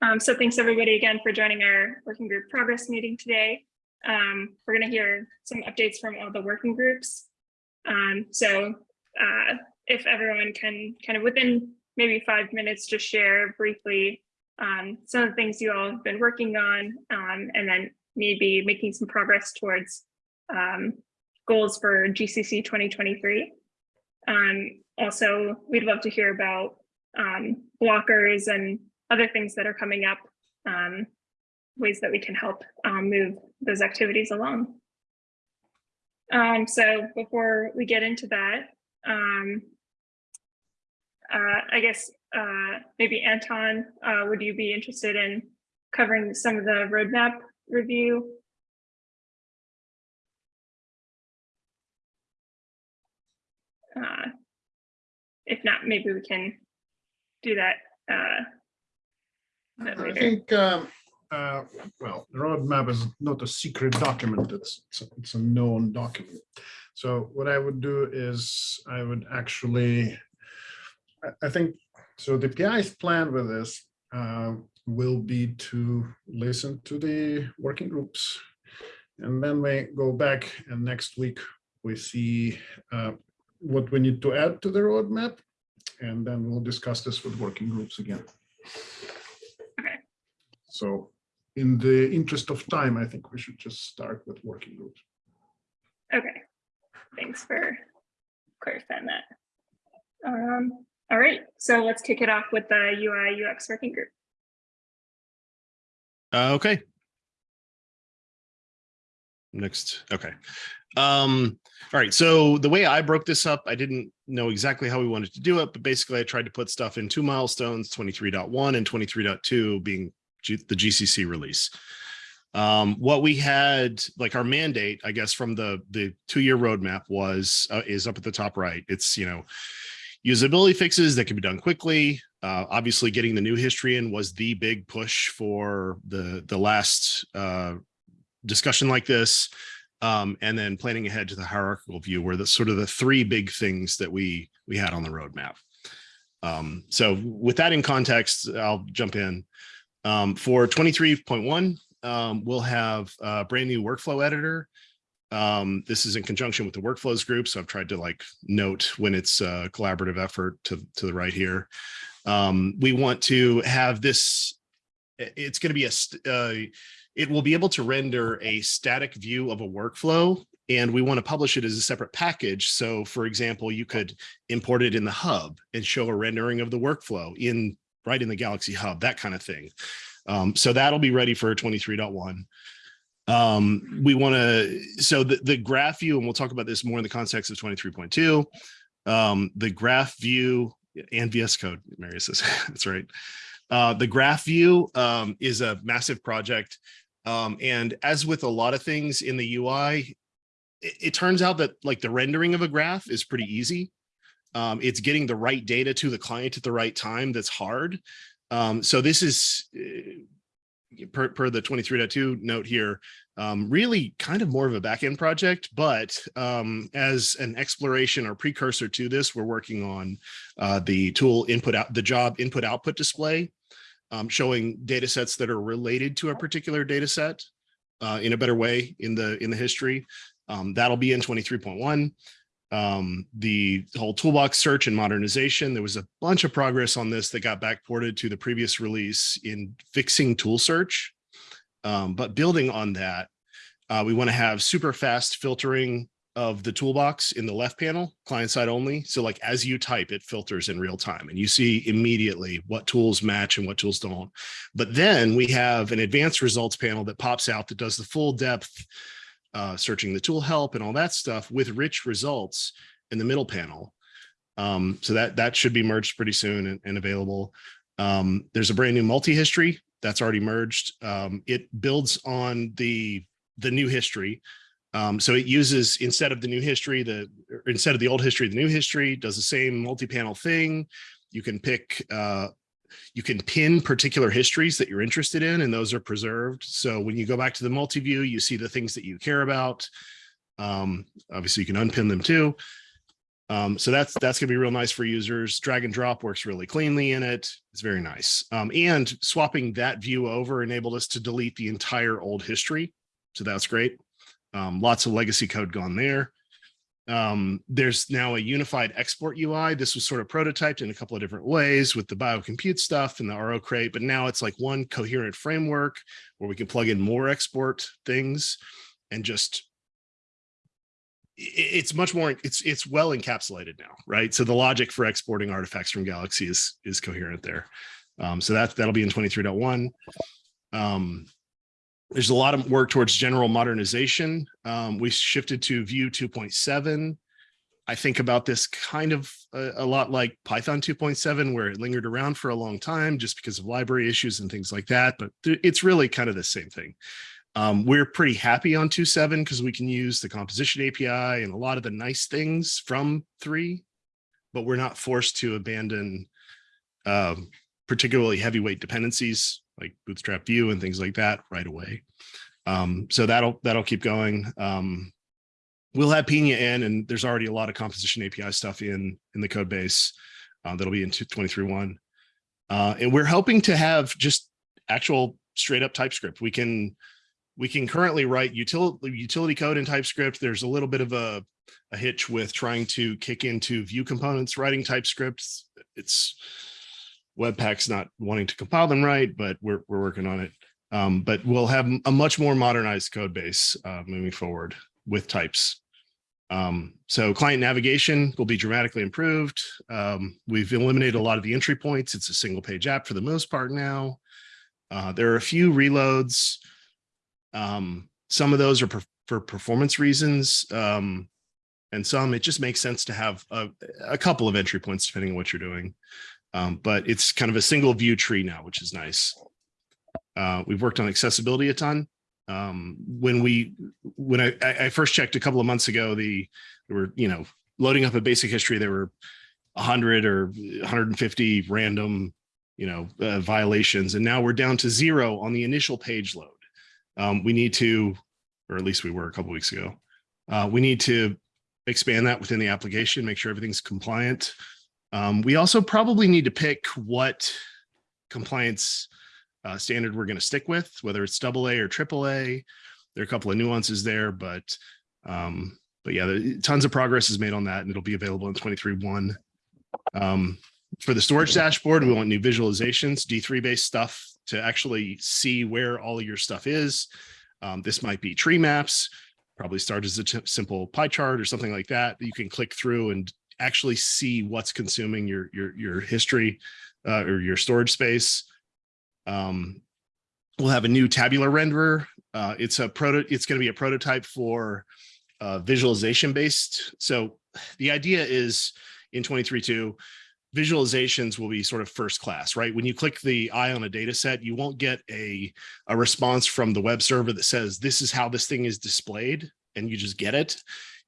Um, so thanks everybody again for joining our working group progress meeting today. Um, we're going to hear some updates from all the working groups. Um, so uh, if everyone can kind of within maybe five minutes, just share briefly um, some of the things you all have been working on, um, and then maybe making some progress towards um, goals for GCC 2023. Um, also, we'd love to hear about blockers and other things that are coming up, um, ways that we can help um, move those activities along. Um, so before we get into that, um, uh, I guess uh, maybe Anton, uh, would you be interested in covering some of the roadmap review? Uh, if not, maybe we can do that uh, a I later. think, um, uh, well, the roadmap is not a secret document. It's, it's a- it's a known document. So what I would do is I would actually, I, I think, so the PI's plan with this uh, will be to listen to the working groups. And then we go back and next week we see uh, what we need to add to the roadmap. And then we'll discuss this with working groups again. So in the interest of time, I think we should just start with working groups. Okay, thanks for clarifying that. Um, all right, so let's kick it off with the UI UX working group. Uh, okay. Next, okay. Um, all right, so the way I broke this up, I didn't know exactly how we wanted to do it, but basically I tried to put stuff in two milestones, 23.1 and 23.2 being G the GCC release. Um, what we had, like our mandate, I guess, from the the two-year roadmap was uh, is up at the top right. It's you know usability fixes that can be done quickly. Uh, obviously, getting the new history in was the big push for the the last uh, discussion like this, um, and then planning ahead to the hierarchical view were the sort of the three big things that we we had on the roadmap. Um, so with that in context, I'll jump in. Um, for 23.1, um, we'll have a brand new workflow editor. Um, this is in conjunction with the workflows group. So I've tried to like note when it's a collaborative effort to, to the right here. Um, we want to have this, it's going to be a, uh, it will be able to render a static view of a workflow and we want to publish it as a separate package. So for example, you could import it in the hub and show a rendering of the workflow in right in the Galaxy hub, that kind of thing. Um, so that'll be ready for 23.1. Um, we want to, so the, the graph view, and we'll talk about this more in the context of 23.2, um, the graph view and VS Code, Marius says, that's right. Uh, the graph view um, is a massive project. Um, and as with a lot of things in the UI, it, it turns out that like the rendering of a graph is pretty easy. Um, it's getting the right data to the client at the right time that's hard. Um, so this is uh, per, per the 23.2 note here, um, really kind of more of a backend project, but um, as an exploration or precursor to this, we're working on uh, the tool input out the job input output display, um, showing data sets that are related to a particular data set uh, in a better way in the in the history. Um, that'll be in 23.1 um, the whole toolbox search and modernization. There was a bunch of progress on this that got backported to the previous release in fixing tool search. Um, but building on that, uh, we want to have super fast filtering of the toolbox in the left panel, client side only. So like as you type, it filters in real time and you see immediately what tools match and what tools don't. But then we have an advanced results panel that pops out that does the full depth uh, searching the tool help and all that stuff with rich results in the middle panel. Um, so that that should be merged pretty soon and, and available. Um, there's a brand new multi-history that's already merged. Um, it builds on the the new history. Um, so it uses instead of the new history, the instead of the old history, the new history does the same multi-panel thing. You can pick uh, you can pin particular histories that you're interested in and those are preserved. So when you go back to the multi-view, you see the things that you care about. Um, obviously you can unpin them too. Um, so that's that's gonna be real nice for users. Drag and drop works really cleanly in it. It's very nice. Um, and swapping that view over enabled us to delete the entire old history. So that's great. Um, lots of legacy code gone there. Um, there's now a unified export UI. This was sort of prototyped in a couple of different ways with the biocompute stuff and the RO crate, but now it's like one coherent framework where we can plug in more export things and just it's much more it's it's well encapsulated now right? So the logic for exporting artifacts from galaxy is is coherent there. Um so that that'll be in 23.1 um there's a lot of work towards general modernization. Um we shifted to Vue 2.7 i think about this kind of a, a lot like python 2.7 where it lingered around for a long time just because of library issues and things like that but th- it's really kind of the same thing. Um, we're pretty happy on 2.7 because we can use the composition API and a lot of the nice things from 3, but we're not forced to abandon um, particularly heavyweight dependencies like BootstrapVue and things like that right away. Um, so that'll that'll keep going. Um, we'll have Pinia in, and there's already a lot of composition API stuff in in the code base uh, that'll be in 23.1. Uh, and we're hoping to have just actual straight up TypeScript. We can we can currently write utility utility code in TypeScript. There's a little bit of a, a hitch with trying to kick into Vue components, writing TypeScript. It's Webpack's not wanting to compile them right, but we're, we're working on it. Um, but we'll have a much more modernized code base uh, moving forward with types. Um, so client navigation will be dramatically improved. Um, we've eliminated a lot of the entry points. It's a single page app for the most part now. Uh, there are a few reloads. Um, some of those are per- for performance reasons. Um, and some it just makes sense to have a, a couple of entry points depending on what you're doing. Um, but it's kind of a single view tree now, which is nice. Uh, we've worked on accessibility a ton. Um, when we when I, I first checked a couple of months ago, the there were you know loading up a basic history, there were 100 or 150 random you know uh, violations, and now we're down to zero on the initial page load. Um, we need to, or at least we were a couple weeks ago. Uh, we need to expand that within the application, make sure everything's compliant. Um, we also probably need to pick what compliance uh, standard we're going to stick with, whether it's double A or triple A. There are a couple of nuances there, but um, but yeah, there, tons of progress is made on that, and it'll be available in 23.1. Um, for the storage dashboard, we want new visualizations, D3 based stuff to actually see where all of your stuff is. Um, this might be tree maps, probably start as a simple pie chart or something like that You can click through and actually see what's consuming your your your history uh, or your storage space. Um, we'll have a new tabular renderer. Uh, it's a proto. It's going to be a prototype for uh, visualization based. So the idea is in 23.2 visualizations will be sort of first class, right? When you click the eye on a data set, you won't get a, a response from the web server that says, this is how this thing is displayed, and you just get it.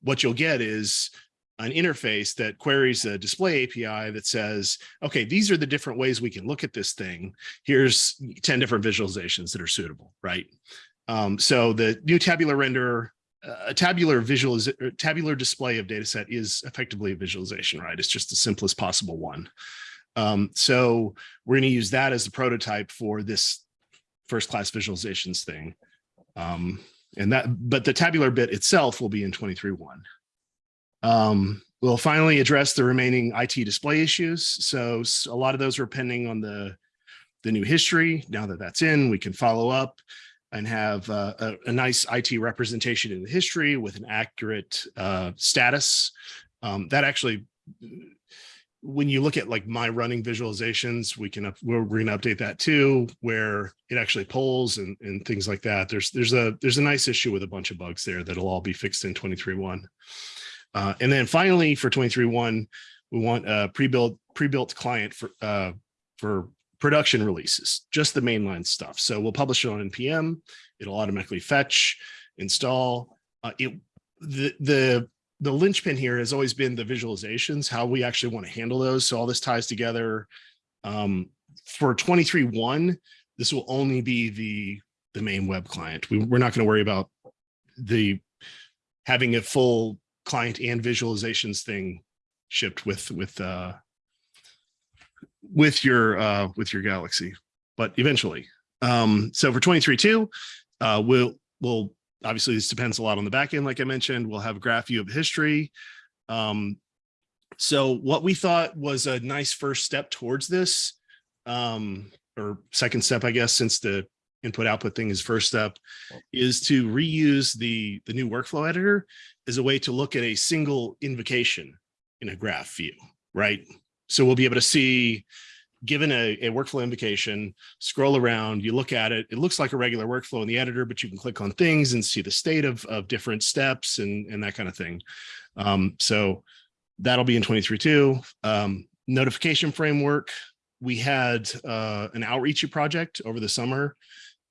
What you'll get is an interface that queries a display API that says, okay, these are the different ways we can look at this thing. Here's 10 different visualizations that are suitable, right? Um, so the new tabular renderer a tabular visual tabular display of data set is effectively a visualization, right? It's just the simplest possible one. Um, so we're going to use that as the prototype for this first class visualizations thing. Um, and that, but the tabular bit itself will be in 23.1. Um, we'll finally address the remaining IT display issues. So a lot of those were pending on the, the new history. Now that that's in, we can follow up and have uh, a, a, nice IT representation in the history with an accurate uh, status. Um, that actually, when you look at like my running visualizations, we can, we're, we're gonna update that too, where it actually polls and, and things like that. There's, there's a, there's a nice issue with a bunch of bugs there that'll all be fixed in 23.1. Uh, and then finally for 23.1, we want a pre-built, pre-built client for, uh, for production releases, just the mainline stuff. So we'll publish it on NPM. It'll automatically fetch, install. Uh, it the the the linchpin here has always been the visualizations, how we actually want to handle those. So all this ties together. Um, for 23.1, this will only be the the main web client. We, we're not going to worry about the having a full client and visualizations thing shipped with with uh, with your uh, with your Galaxy, but eventually. Um, so for 23.2, uh, we'll we'll obviously this depends a lot on the back end, like I mentioned. We'll have a graph view of history. Um, so what we thought was a nice first step towards this, um, or second step, I guess, since the input output thing is first step, is to reuse the the new workflow editor as a way to look at a single invocation in a graph view, right? So we'll be able to see, given a, a workflow invocation, scroll around, you look at it, it looks like a regular workflow in the editor, but you can click on things and see the state of, of different steps and, and that kind of thing. Um, so that'll be in 23.2. Um, notification framework, we had uh, an outreachy project over the summer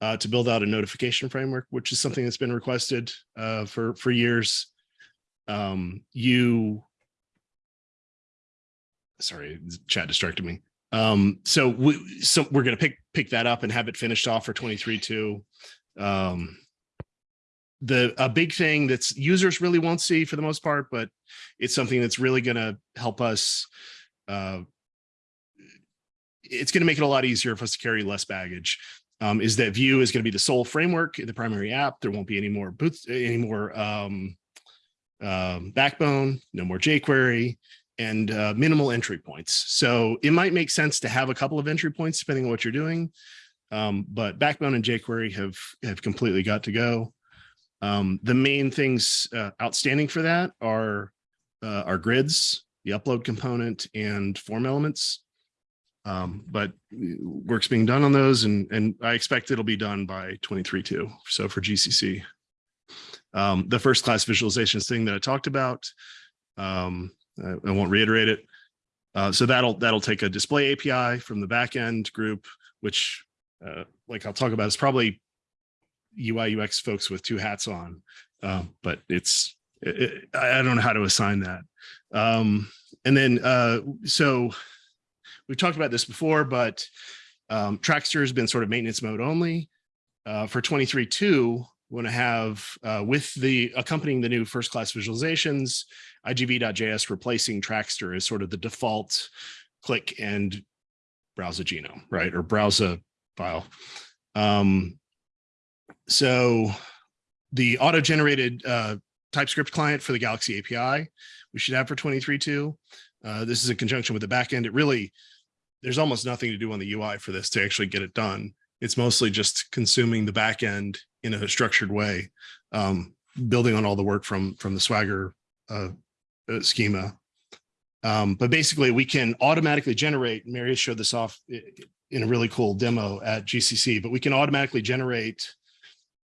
uh, to build out a notification framework, which is something that's been requested uh, for, for years. Um, you sorry, chat distracted me. Um, so we, so we're going to pick, pick that up and have it finished off for 23 too. Um, the, a big thing that's users really won't see for the most part, but it's something that's really going to help us, uh, it's going to make it a lot easier for us to carry less baggage. Um, is that Vue is going to be the sole framework in the primary app. There won't be any more boots, any more um, um, backbone, no more jQuery and uh, minimal entry points. So it might make sense to have a couple of entry points depending on what you're doing. Um, but Backbone and jQuery have, have completely got to go. Um, the main things uh, outstanding for that are uh, our grids, the upload component and form elements. Um, but work's being done on those and, and I expect it'll be done by 23 too. So for GCC. Um, the first class visualizations thing that I talked about, um, I, I won't reiterate it. Uh, so that'll that'll take a display API from the backend group, which, uh, like I'll talk about, is probably UI UX folks with two hats on, uh, but it's it, I don't know how to assign that. Um, and then uh, so we've talked about this before, but um, Trackster has been sort of maintenance mode only. Uh, for 23.2, we want to have uh, with the accompanying the new first class visualizations, igv.js replacing Trackster as sort of the default click and browse a genome, right? Or browse a file. Um, so the auto-generated uh, TypeScript client for the Galaxy API, we should have for 23.2. Uh, this is in conjunction with the backend. It really, there's almost nothing to do on the UI for this to actually get it done. It's mostly just consuming the backend in a structured way, um, building on all the work from from the Swagger uh, uh, schema. Um, but basically, we can automatically generate. Marius showed this off in a really cool demo at GCC. But we can automatically generate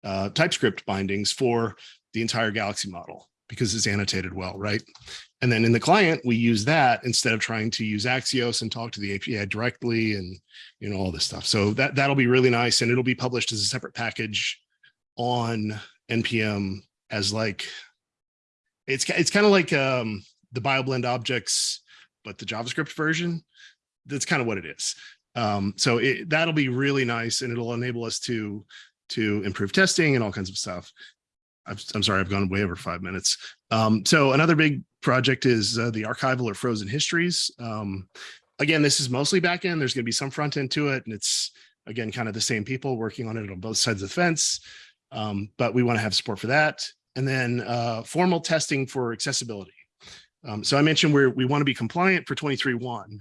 uh, TypeScript bindings for the entire Galaxy model because it's annotated well, right? And then in the client, we use that instead of trying to use Axios and talk to the API directly and you know all this stuff. So that that'll be really nice, and it'll be published as a separate package on npm as like it's it's kind of like um, the BioBlend objects, but the JavaScript version. That's kind of what it is. Um, so it, that'll be really nice, and it'll enable us to to improve testing and all kinds of stuff. I'm, I'm sorry, I've gone way over five minutes. Um, so another big project is uh, the archival or frozen histories. Um, again, this is mostly backend. There's going to be some front end to it, and it's again kind of the same people working on it on both sides of the fence. Um, but we want to have support for that. And then uh, formal testing for accessibility. Um, so I mentioned where we want to be compliant for 23.1,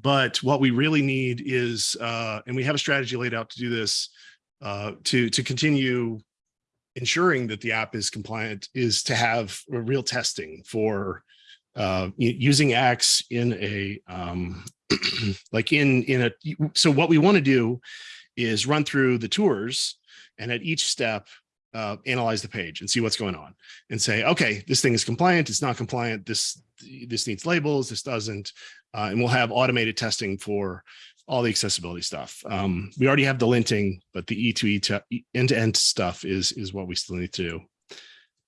but what we really need is, uh, and we have a strategy laid out to do this, uh, to, to continue ensuring that the app is compliant is to have real testing for uh, using Axe in a, um, like in, in a, so what we want to do is run through the tours and at each step, uh, analyze the page and see what's going on and say, okay, this thing is compliant, it's not compliant, this, this needs labels, this doesn't, uh, and we'll have automated testing for all the accessibility stuff. Um, we already have the linting, but the E2E to end-to-end stuff is, is what we still need to do.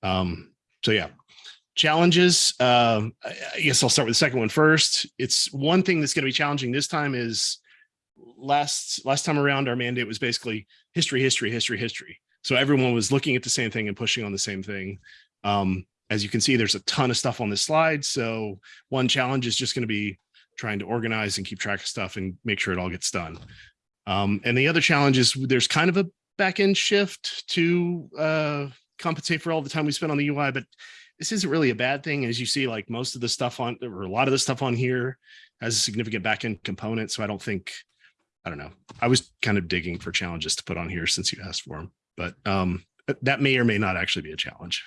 Um, so yeah, challenges. Um, I guess I'll start with the second one first. It's one thing that's going to be challenging this time is last last time around our mandate was basically history, history, history, history. So everyone was looking at the same thing and pushing on the same thing. Um, as you can see, there's a ton of stuff on this slide. So one challenge is just going to be trying to organize and keep track of stuff and make sure it all gets done. Um, and the other challenge is there's kind of a back end shift to uh, compensate for all the time we spent on the UI, but this isn't really a bad thing. As you see, like most of the stuff on, or a lot of the stuff on here has a significant back end component. So I don't think, I don't know. I was kind of digging for challenges to put on here since you asked for them, but um, that may or may not actually be a challenge.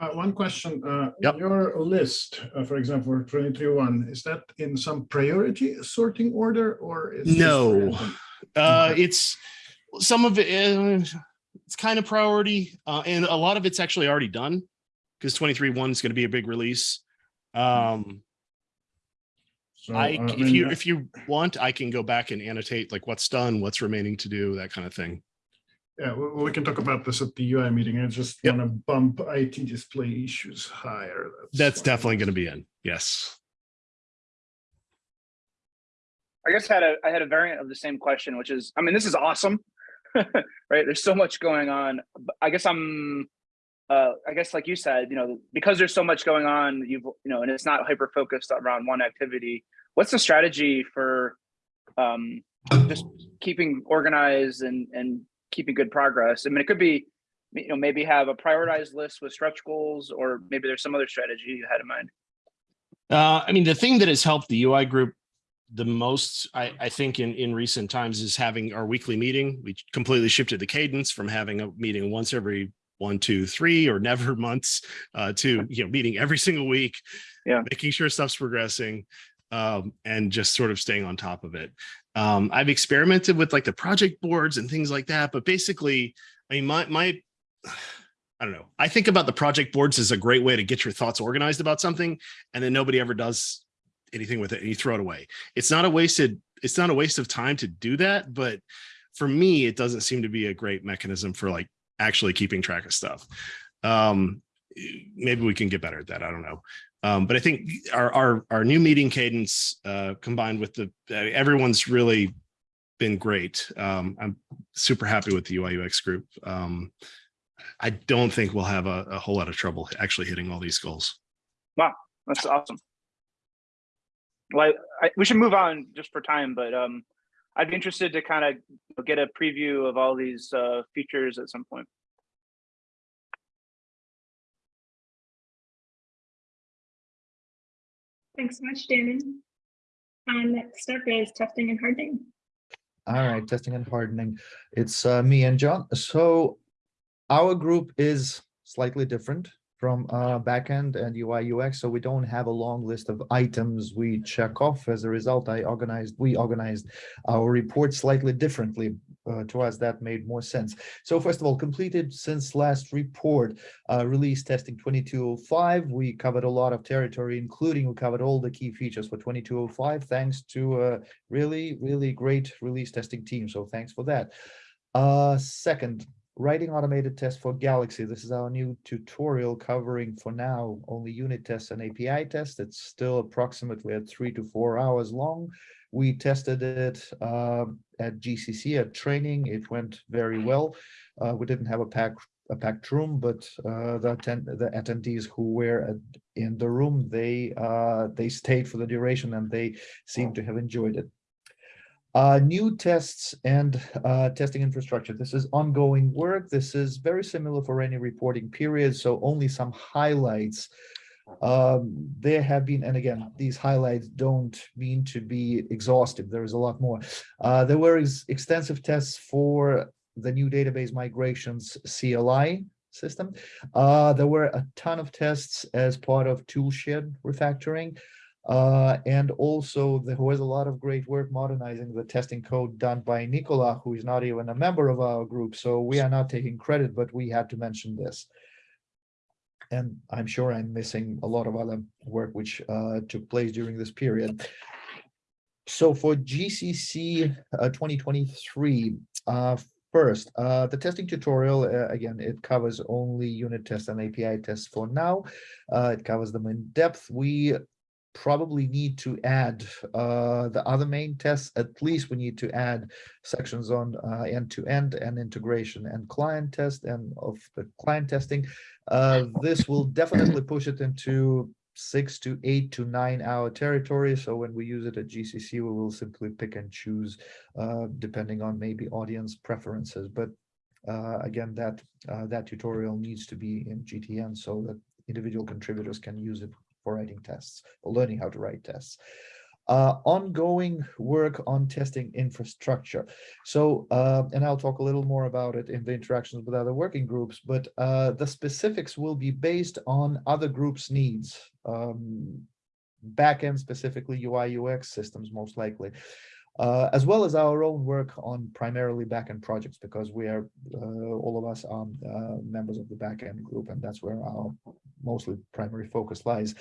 Uh, one question, uh, Yep. your list, uh, for example, twenty-three one, is that in some priority sorting order or? is No. Uh, it's some of it, uh, it's kind of priority, uh, and a lot of it's actually already done because 23 one is going to be a big release. Um, So, I, uh, if you, if you want, I can go back and annotate like what's done, what's remaining to do, that kind of thing. Yeah, we, we can talk about this at the UI meeting. I just Yep. want to bump IT display issues higher. That's fine. definitely going to be in. Yes. I guess I had a I had a variant of the same question, which is, I mean, this is awesome, right? There's so much going on. I guess I'm, uh, I guess like you said, you know, because there's so much going on, you've you know, and it's not hyper focused around one activity. What's the strategy for, um, just keeping organized and and keeping good progress? I mean, it could be, you know, maybe have a prioritized list with stretch goals, or maybe there's some other strategy you had in mind. Uh, I mean, the thing that has helped the UI group the most, I, I think in, in recent times is having our weekly meeting. We completely shifted the cadence from having a meeting once every one, two, three, or never months uh, to, you know, meeting every single week. Yeah. Making sure stuff's progressing um, and just sort of staying on top of it. Um, I've experimented with like the project boards and things like that, but basically, I mean, my, my, I don't know. I think about the project boards as a great way to get your thoughts organized about something and then nobody ever does anything with it and you throw it away. It's not a wasted, it's not a waste of time to do that, but for me, it doesn't seem to be a great mechanism for like actually keeping track of stuff. Um, maybe we can get better at that. I don't know. Um, but I think our, our, our new meeting cadence, uh, combined with the, everyone's really been great. Um, I'm super happy with the UI UX group. Um, I don't think we'll have a, a whole lot of trouble actually hitting all these goals. Wow, that's awesome. Well, I, we should move on just for time, but um, I'd be interested to kind of get a preview of all these uh, features at some point. Thanks so much, Dannon. Um, next up is testing and hardening. All right, testing and hardening. It's uh, me and John. So our group is slightly different from uh, backend and UI UX. So we don't have a long list of items we check off. As a result, I organized, we organized our report slightly differently. Uh, to us, that made more sense. So first of all, completed since last report, uh, release testing 2205. We covered a lot of territory, including we covered all the key features for 2205, thanks to uh, really, really great release testing team. So thanks for that. Uh, second, writing automated tests for Galaxy. This is our new tutorial covering for now only unit tests and API tests. It's still approximately at three to four hours long. We tested it uh, at GCC at training. It went very well. Uh, we didn't have a packed a packed room, but uh, the attend the attendees who were at, in the room they uh, they stayed for the duration and they seem to have enjoyed it. Uh, new tests and uh, testing infrastructure. This is ongoing work. This is very similar for any reporting period, so only some highlights. Um, there have been, and again, these highlights don't mean to be exhaustive. There is a lot more. Uh, there were ex extensive tests for the new database migrations CLI system. Uh, there were a ton of tests as part of toolshed refactoring. Uh, and also there was a lot of great work modernizing the testing code done by Nicola, who is not even a member of our group. So we are not taking credit, but we had to mention this. And I'm sure I'm missing a lot of other work which uh, took place during this period. So for GCC uh, 2023, uh, first, uh, the testing tutorial, uh, again, it covers only unit tests and API tests for now. Uh, it covers them in depth. We probably need to add uh, the other main tests. At least we need to add sections on uh, end-to-end and integration and client test and of the client testing. Uh, this will definitely push it into six to eight to nine hour territory. So when we use it at GCC, we will simply pick and choose uh, depending on maybe audience preferences. But uh, again, that uh, that tutorial needs to be in GTN so that individual contributors can use it for writing tests or learning how to write tests. Uh, ongoing work on testing infrastructure. So, uh, and I'll talk a little more about it in the interactions with other working groups, but uh, the specifics will be based on other groups' needs. Um, backend specifically UI UX systems most likely uh, as well as our own work on primarily backend projects, because we are, uh, all of us are uh, members of the backend group, and that's where our mostly primary focus lies.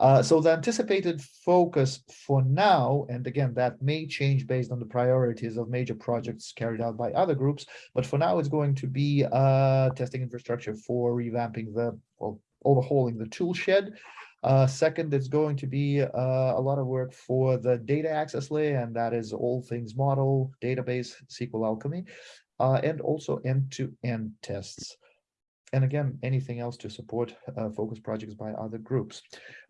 Uh, so the anticipated focus for now, and again, that may change based on the priorities of major projects carried out by other groups, but for now it's going to be uh, testing infrastructure for revamping the, well, overhauling the tool shed, uh, second, it's going to be uh, a lot of work for the data access layer, and that is all things model, database, SQL Alchemy, uh, and also end-to-end tests and again, anything else to support uh, focus projects by other groups.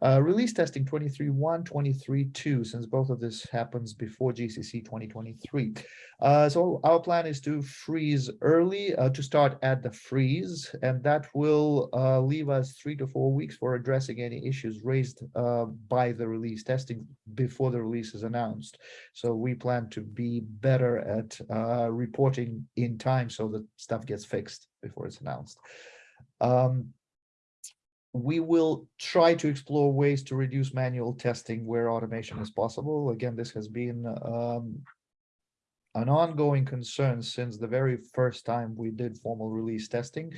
Uh, release testing 23.1, 23.2, since both of this happens before GCC 2023. Uh, so our plan is to freeze early, uh, to start at the freeze, and that will uh, leave us three to four weeks for addressing any issues raised uh, by the release testing before the release is announced. So we plan to be better at reporting in time so that stuff gets fixed before it's announced. Um, we will try to explore ways to reduce manual testing where automation is possible. Again, this has been um, an ongoing concern since the very first time we did formal release testing.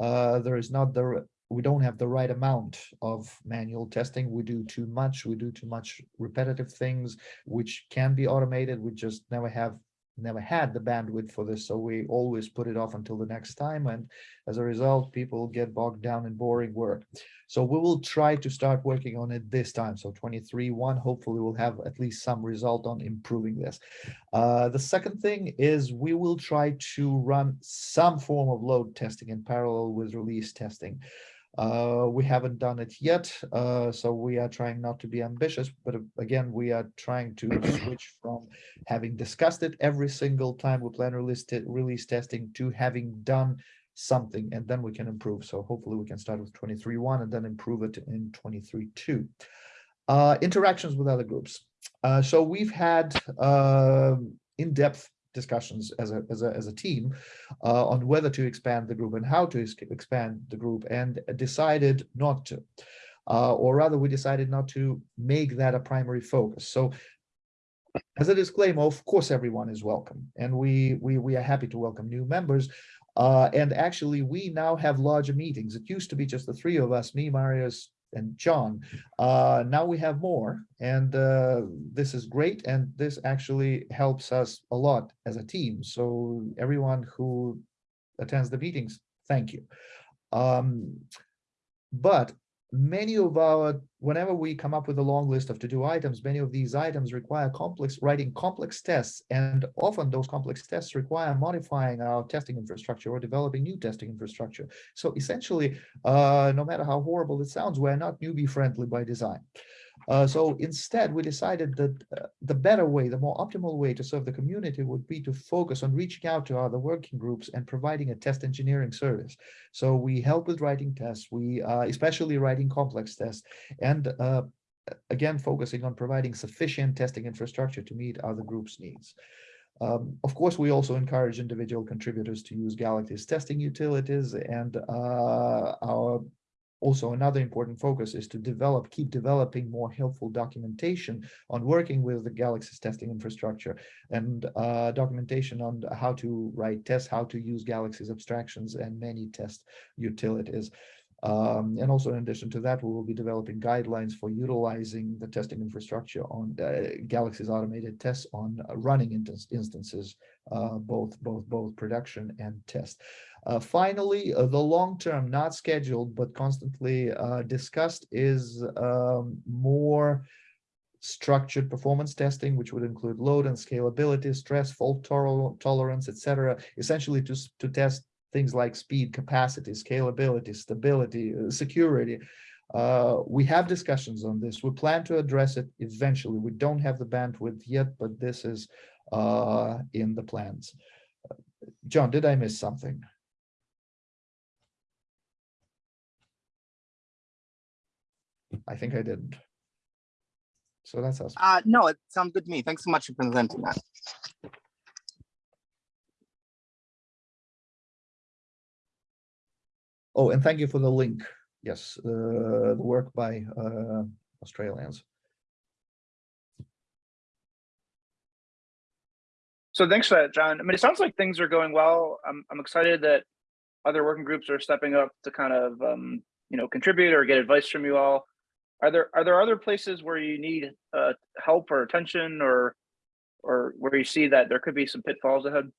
Uh, there is not the we don't have the right amount of manual testing. We do too much. We do too much repetitive things, which can be automated. We just never have never had the bandwidth for this, so we always put it off until the next time. And as a result, people get bogged down in boring work. So we will try to start working on it this time. So 23.1, hopefully we'll have at least some result on improving this. Uh, the second thing is we will try to run some form of load testing in parallel with release testing. Uh, we haven't done it yet, uh, so we are trying not to be ambitious, but uh, again, we are trying to switch from having discussed it every single time we plan release, release testing to having done something, and then we can improve. So hopefully we can start with 23.1 and then improve it in 23.2. Uh, interactions with other groups. Uh, so we've had um, in-depth discussions as a as a as a team uh, on whether to expand the group and how to expand the group, and decided not to, uh, or rather, we decided not to make that a primary focus. So. As a disclaimer, of course, everyone is welcome, and we we we are happy to welcome new members. Uh, and actually, we now have larger meetings. It used to be just the three of us, me, Marius, and John. Uh, now we have more, and uh, this is great, and this actually helps us a lot as a team. So everyone who attends the meetings, thank you. Um, but many of our, whenever we come up with a long list of to-do items, many of these items require complex, writing complex tests, and often those complex tests require modifying our testing infrastructure or developing new testing infrastructure. So essentially, uh, no matter how horrible it sounds, we're not newbie friendly by design. Uh, so instead, we decided that uh, the better way, the more optimal way to serve the community would be to focus on reaching out to other working groups and providing a test engineering service. So we help with writing tests, we uh, especially writing complex tests, and uh, again, focusing on providing sufficient testing infrastructure to meet other groups' needs. Um, of course, we also encourage individual contributors to use Galaxy's testing utilities and uh, our also, another important focus is to develop, keep developing more helpful documentation on working with the Galaxy's testing infrastructure and uh, documentation on how to write tests, how to use Galaxy's abstractions and many test utilities. Um, and also in addition to that, we will be developing guidelines for utilizing the testing infrastructure on uh, Galaxy's automated tests on uh, running instance- instances, uh, both, both, both production and test. Uh, finally, uh, the long term, not scheduled, but constantly uh, discussed is um, more structured performance testing, which would include load and scalability, stress, fault tol- tolerance, etc. Essentially, to to test things like speed, capacity, scalability, stability, uh, security. Uh, we have discussions on this. We plan to address it eventually. We don't have the bandwidth yet, but this is uh, in the plans. John, did I miss something? I think I didn't. So that's us. Uh, no, it sounds good to me. Thanks so much for presenting that. Oh, and thank you for the link. Yes, uh, the work by uh, Australians. So thanks for that, John. I mean, it sounds like things are going well. I'm, I'm excited that other working groups are stepping up to kind of, um, you know, contribute or get advice from you all. Are there, are there other places where you need, uh, help or attention or, or where you see that there could be some pitfalls ahead?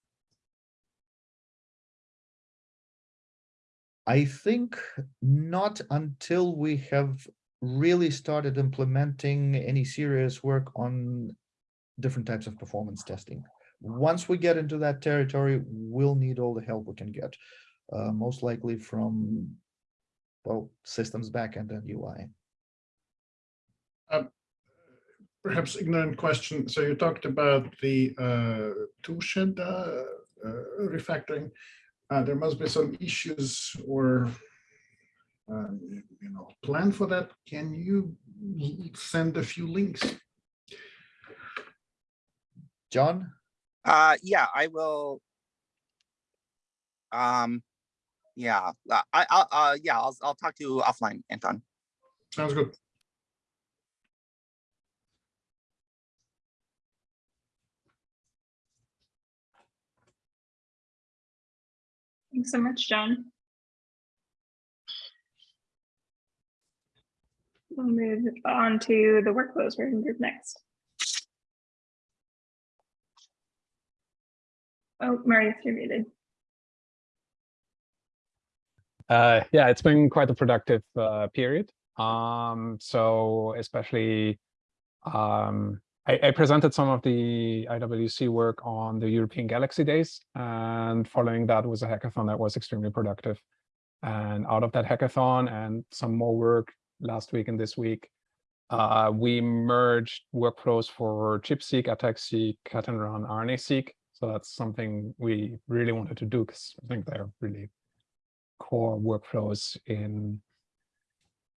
I think not until we have really started implementing any serious work on different types of performance testing. Once we get into that territory, we'll need all the help we can get, uh, most likely from, well, systems backend and UI. Perhaps ignorant question. So you talked about the uh, tool shed uh, uh, refactoring. Uh, There must be some issues or, um, you know, plan for that. Can you send a few links? John? Uh, yeah, I will. Um, yeah, uh, I, I'll, uh, yeah, I'll, I'll talk to you offline, Anton. Sounds good. Thanks so much, John. We'll move on to the workflows working group next. Oh, Marius, you're muted. Uh, yeah, it's been quite a productive uh, period. Um, so especially, um, I, I presented some of the IWC work on the European Galaxy Days, and following that was a hackathon that was extremely productive. And out of that hackathon and some more work last week and this week, uh, we merged workflows for ChIP-seq, ATAC-seq, cut and run, RNA-seq. So that's something we really wanted to do because I think they're really core workflows in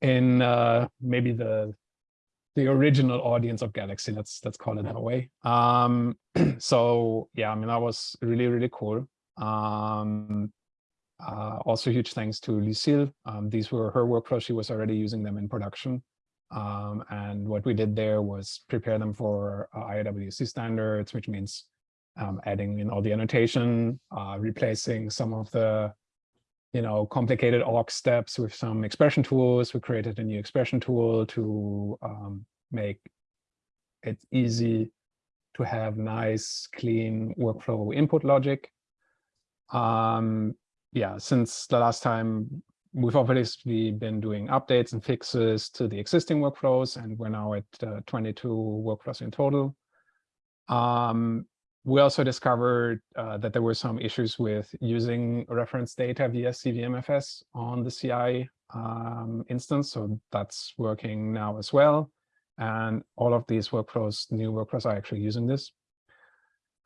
in uh, maybe the the original audience of Galaxy. Let's let's call it that way. Um, so yeah, I mean that was really really cool. Um, uh, also, huge thanks to Lucille. Um, these were her workflows. She was already using them in production. Um, and what we did there was prepare them for uh, IWC standards, which means um, adding in all the annotation, uh, replacing some of the you know, complicated awk steps with some expression tools. We created a new expression tool to um, make it easy to have nice, clean workflow input logic. Um, yeah, since the last time, we've obviously been doing updates and fixes to the existing workflows, and we're now at uh, 22 workflows in total. Um, we also discovered uh, that there were some issues with using reference data via CVMFS on the CI um, instance. So that's working now as well. And all of these workflows, new workflows are actually using this.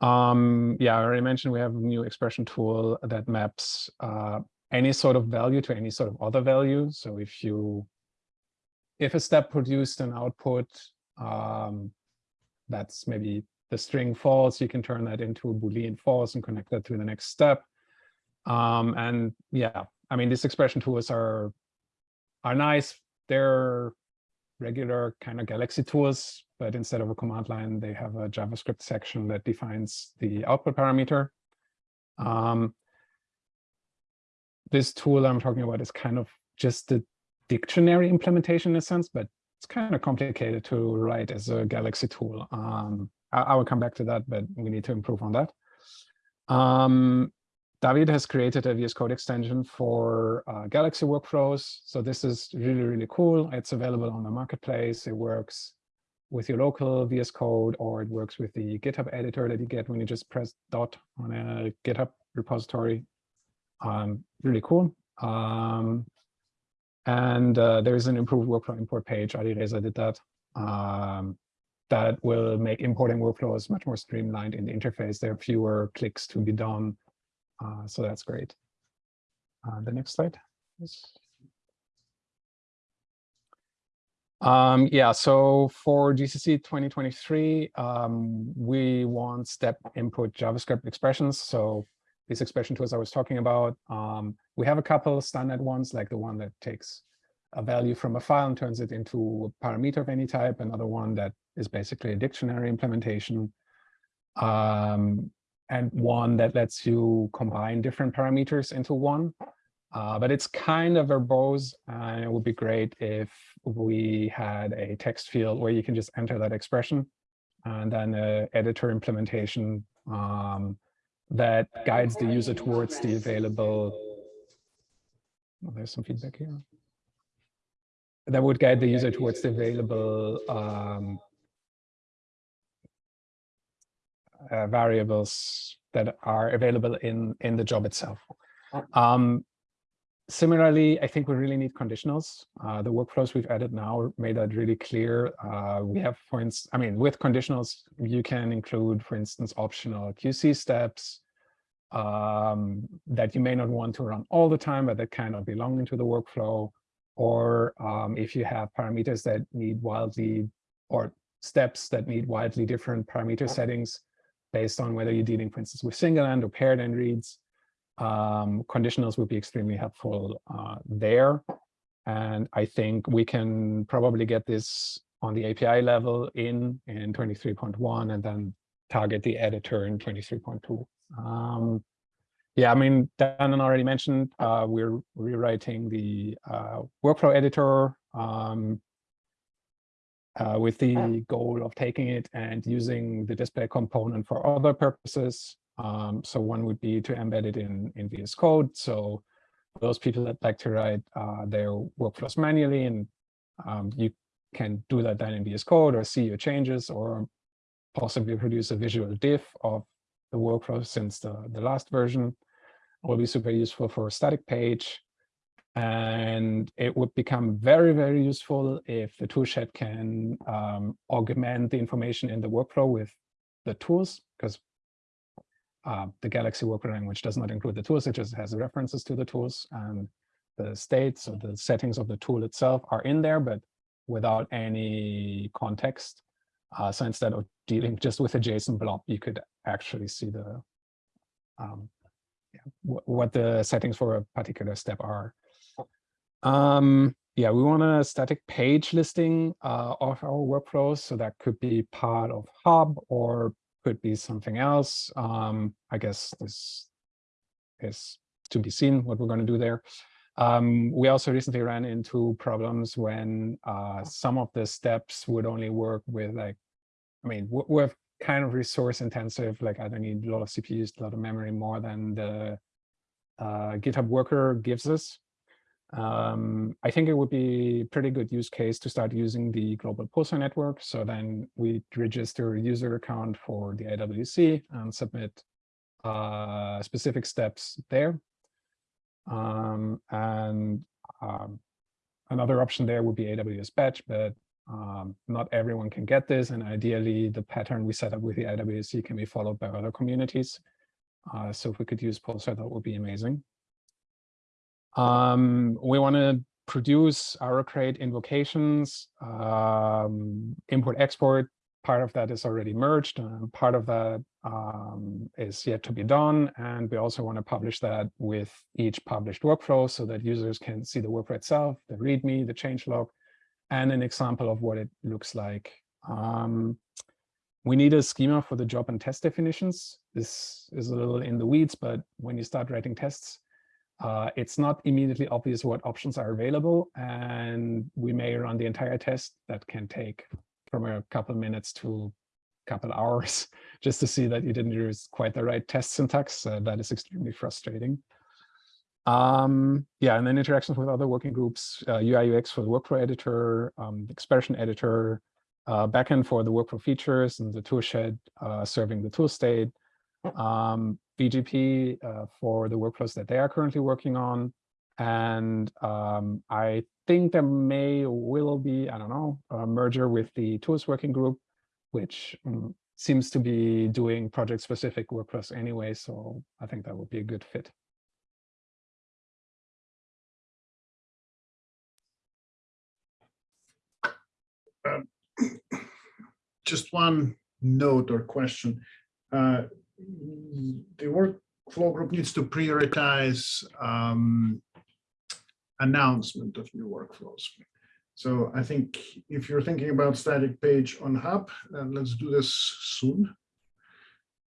Um, yeah, I already mentioned we have a new expression tool that maps uh, any sort of value to any sort of other value. So if you, if a step produced an output um, that's maybe the string false, you can turn that into a Boolean false and connect that to the next step. Um, and yeah, I mean, these expression tools are are nice. They're regular kind of Galaxy tools, but instead of a command line, they have a JavaScript section that defines the output parameter. Um, this tool I'm talking about is kind of just the dictionary implementation in a sense, but it's kind of complicated to write as a Galaxy tool. Um, I, I will come back to that, but we need to improve on that. Um, David has created a VS Code extension for uh, Galaxy workflows. So this is really, really cool. It's available on the marketplace. It works with your local VS Code, or it works with the GitHub editor that you get when you just press dot on a GitHub repository. Um, really cool. Um, and uh, there is an improved workflow import page. Alireza did that. Um, that will make importing workflows much more streamlined in the interface. There are fewer clicks to be done. Uh, so that's great. Uh, the next slide. please. Um, yeah, so for GCC 2023, um, we want step input JavaScript expressions. So these expression tools I was talking about, um, we have a couple standard ones, like the one that takes a value from a file and turns it into a parameter of any type, another one that is basically a dictionary implementation, um, and one that lets you combine different parameters into one. Uh, but it's kind of verbose, and it would be great if we had a text field where you can just enter that expression, and then a editor implementation um, that guides the user towards the available. Oh, there's some feedback here. That would guide the user towards the available um, uh, variables that are available in in the job itself. Um, similarly, I think we really need conditionals. Uh, the workflows we've added now made that really clear. Uh, we have, for instance, I mean, with conditionals, you can include, for instance, optional QC steps um, that you may not want to run all the time, but that kind of belong into the workflow. Or um, if you have parameters that need wildly, or steps that need wildly different parameter settings, based on whether you're dealing, for instance, with single end or paired end reads. Um, conditionals would be extremely helpful uh, there. And I think we can probably get this on the API level in in 23.1 and then target the editor in 23.2. Um, yeah, I mean, Dan already mentioned uh, we're rewriting the uh, workflow editor um, uh, with the goal of taking it and using the display component for other purposes. Um, so one would be to embed it in, in VS Code. So those people that like to write uh, their workflows manually and um, you can do that then in VS Code or see your changes or possibly produce a visual diff of the workflow since the, the last version will be super useful for a static page. And it would become very, very useful if the toolshed can um, augment the information in the workflow with the tools, because uh, the Galaxy workflow language does not include the tools, it just has references to the tools and the states or the settings of the tool itself are in there, but without any context. Uh, so instead of dealing just with a JSON blob, you could actually see the um, what the settings for a particular step are. Um, yeah, we want a static page listing uh, of our workflows. So that could be part of Hub or could be something else. Um, I guess this is to be seen what we're going to do there. Um, we also recently ran into problems when uh, some of the steps would only work with like, I mean, we're kind of resource intensive, like I don't need a lot of CPUs, a lot of memory more than the uh, GitHub worker gives us. Um, I think it would be pretty good use case to start using the global pulsar network. So then we register a user account for the IWC and submit uh, specific steps there. Um, and um, another option there would be AWS batch, but um, not everyone can get this. And ideally, the pattern we set up with the IWC can be followed by other communities. Uh, so if we could use Pulsar, that would be amazing. Um, we want to produce RO-Crate invocations, um, import export. Part of that is already merged. and part of that um, is yet to be done. And we also want to publish that with each published workflow so that users can see the workflow itself, the README, the changelog, and an example of what it looks like. Um, we need a schema for the job and test definitions. This is a little in the weeds, but when you start writing tests, uh, it's not immediately obvious what options are available, and we may run the entire test that can take from a couple minutes to a couple hours just to see that you didn't use quite the right test syntax. Uh, that is extremely frustrating. Um, yeah, and then interactions with other working groups, uh, UI UX for the workflow editor, um, expression editor, uh, backend for the workflow features and the toolshed uh, serving the tool state, um, VGP uh, for the workflows that they are currently working on. And um, I think there may will be, I don't know, a merger with the tools working group, which um, seems to be doing project specific workflows anyway. So I think that would be a good fit. Just one note or question. Uh, The workflow group needs to prioritize um, announcement of new workflows. So I think if you're thinking about static page on Hub, then let's do this soon.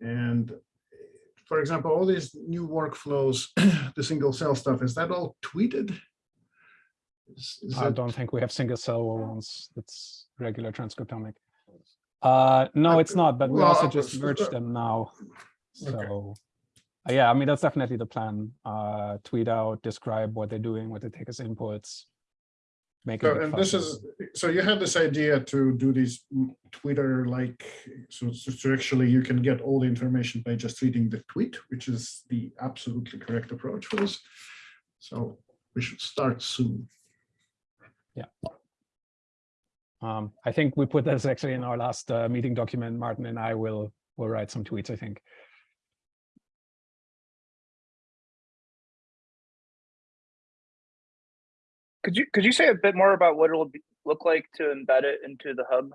And for example, all these new workflows, the single cell stuff, is that all tweeted? Is- is I that- don't think we have single cell ones. That's regular transcriptomic. Uh, no, it's not, but we well, also just merged them now. Okay. So, uh, yeah, I mean, that's definitely the plan. Uh, tweet out, describe what they're doing, what they take as inputs. Make So, it. and this is, so you had this idea to do these mm, Twitter-like, so, so actually you can get all the information by just reading the tweet, which is the absolutely correct approach for this. So we should start soon. Um, I think we put this actually in our last uh, meeting document. Martin and I will will write some tweets. I think. Could you could you say a bit more about what it'll be, look like to embed it into the hub?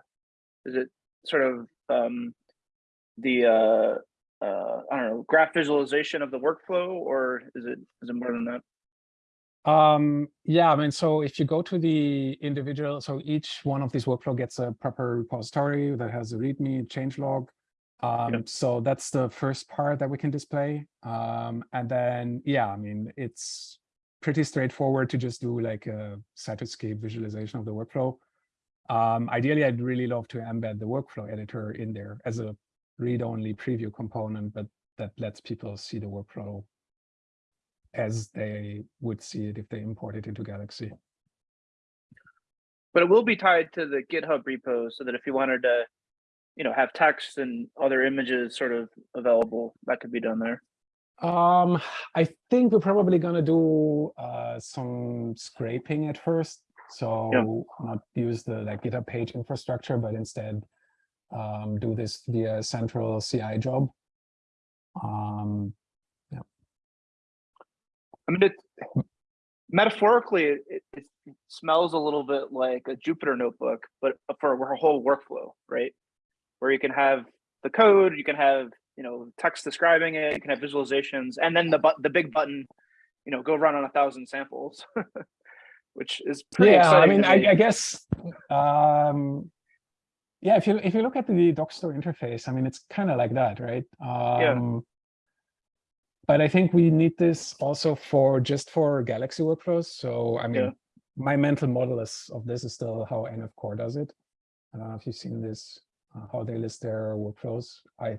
Is it sort of um, the uh, uh, I don't know graph visualization of the workflow, or is it is it more than that? Um, yeah, I mean, so if you go to the individual, so each one of these workflow gets a proper repository that has a README changelog. Um, so that's the first part that we can display. Um, and then, yeah, I mean, it's pretty straightforward to just do like a Cytoscape visualization of the workflow. Um, ideally, I'd really love to embed the workflow editor in there as a read-only preview component, but that lets people see the workflow as they would see it if they import it into Galaxy. But it will be tied to the GitHub repo, so that if you wanted to, you know, have text and other images sort of available, that could be done there. Um, I think we're probably gonna do uh, some scraping at first. So not use the like GitHub page infrastructure, but instead um, do this via central CI job. Um, mean, it metaphorically, it, it, smells a little bit like a Jupyter notebook, but for a whole workflow, right? Where you can have the code, you can have you know text describing it, you can have visualizations, and then the but the big button, you know, go run on a thousand samples, which is pretty yeah, I mean, I. I guess, um, yeah, if you if you look at the Dockstore interface, I mean, it's kind of like that, right? Um, But I think we need this also for just for Galaxy workflows. So I mean, Yeah. my mental model is of this is still how NF Core does it. I don't know if you've seen this, uh, how they list their workflows. I,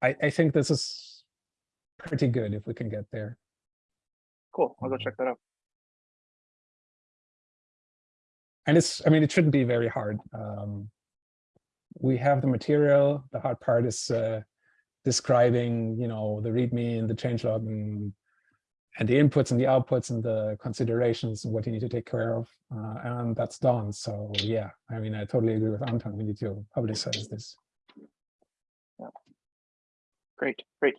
I, I think this is pretty good if we can get there. cool. I'll go check that out. and it's i mean it shouldn't be very hard um we have the material the hard part is uh describing you know the readme and the changelog and and the inputs and the outputs and the considerations and what you need to take care of uh, and that's done so yeah i mean i totally agree with anton we need to publicize this Yeah. Great, great.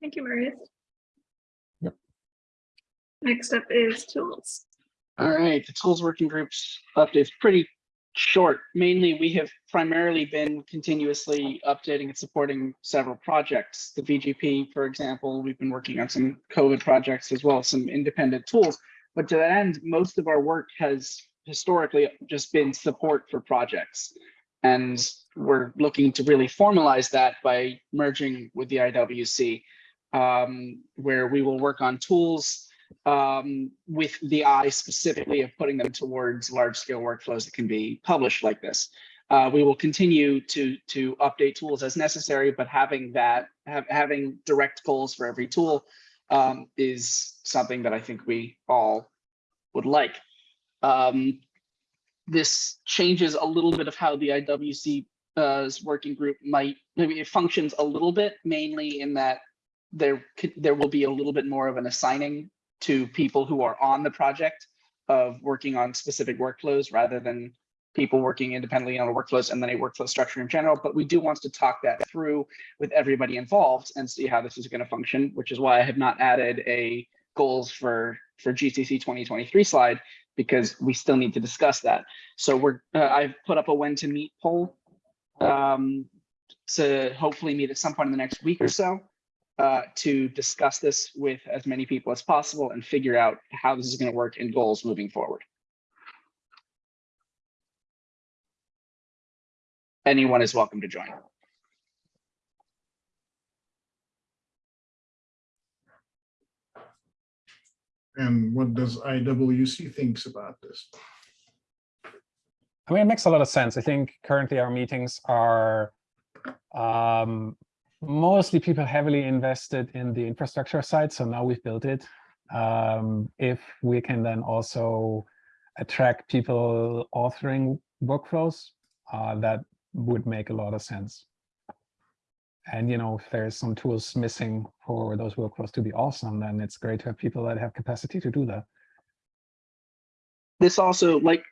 Thank you, Marius. Yep. Next up is tools. All right, the tools working groups update is pretty short. Mainly, we have primarily been continuously updating and supporting several projects. The VGP, for example, we've been working on some COVID projects as well some independent tools. But to that end, most of our work has historically just been support for projects. And we're looking to really formalize that by merging with the IWC, um, where we will work on tools um, with the eye specifically of putting them towards large scale workflows that can be published like this. Uh, we will continue to to update tools as necessary, but having that have, having direct goals for every tool um, is something that I think we all would like. Um, this changes a little bit of how the IWC uh, working group might maybe it functions a little bit, mainly in that there there will be a little bit more of an assigning to people who are on the project of working on specific workflows rather than people working independently on a workflows and then a workflow structure in general. But we do want to talk that through with everybody involved and see how this is going to function, which is why I have not added a goals for for GCC 2023 slide because we still need to discuss that. So we're uh, I've put up a when to meet poll um, to hopefully meet at some point in the next week or so uh, to discuss this with as many people as possible and figure out how this is going to work in goals moving forward. Anyone is welcome to join. And what does IWC thinks about this? I mean, it makes a lot of sense. I think currently our meetings are um, mostly people heavily invested in the infrastructure side. So now we've built it. Um, if we can then also attract people authoring workflows, uh, that would make a lot of sense. And, you know, if there's some tools missing for those workflows to be awesome, then it's great to have people that have capacity to do that. This also, like,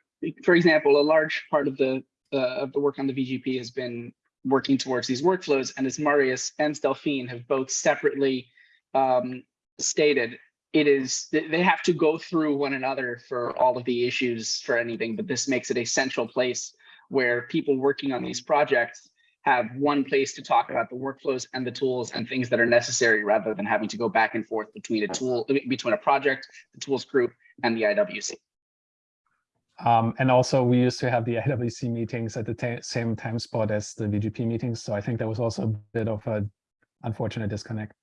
for example, a large part of the uh, of the work on the VGP has been working towards these workflows. And as Marius and Delphine have both separately um, stated, it is they have to go through one another for all of the issues for anything, but this makes it a central place where people working on these projects have one place to talk about the workflows and the tools and things that are necessary rather than having to go back and forth between a tool, between a project, the tools group, and the IWC. Um, and also we used to have the IWC meetings at the same time spot as the VGP meetings. So I think that was also a bit of a unfortunate disconnect.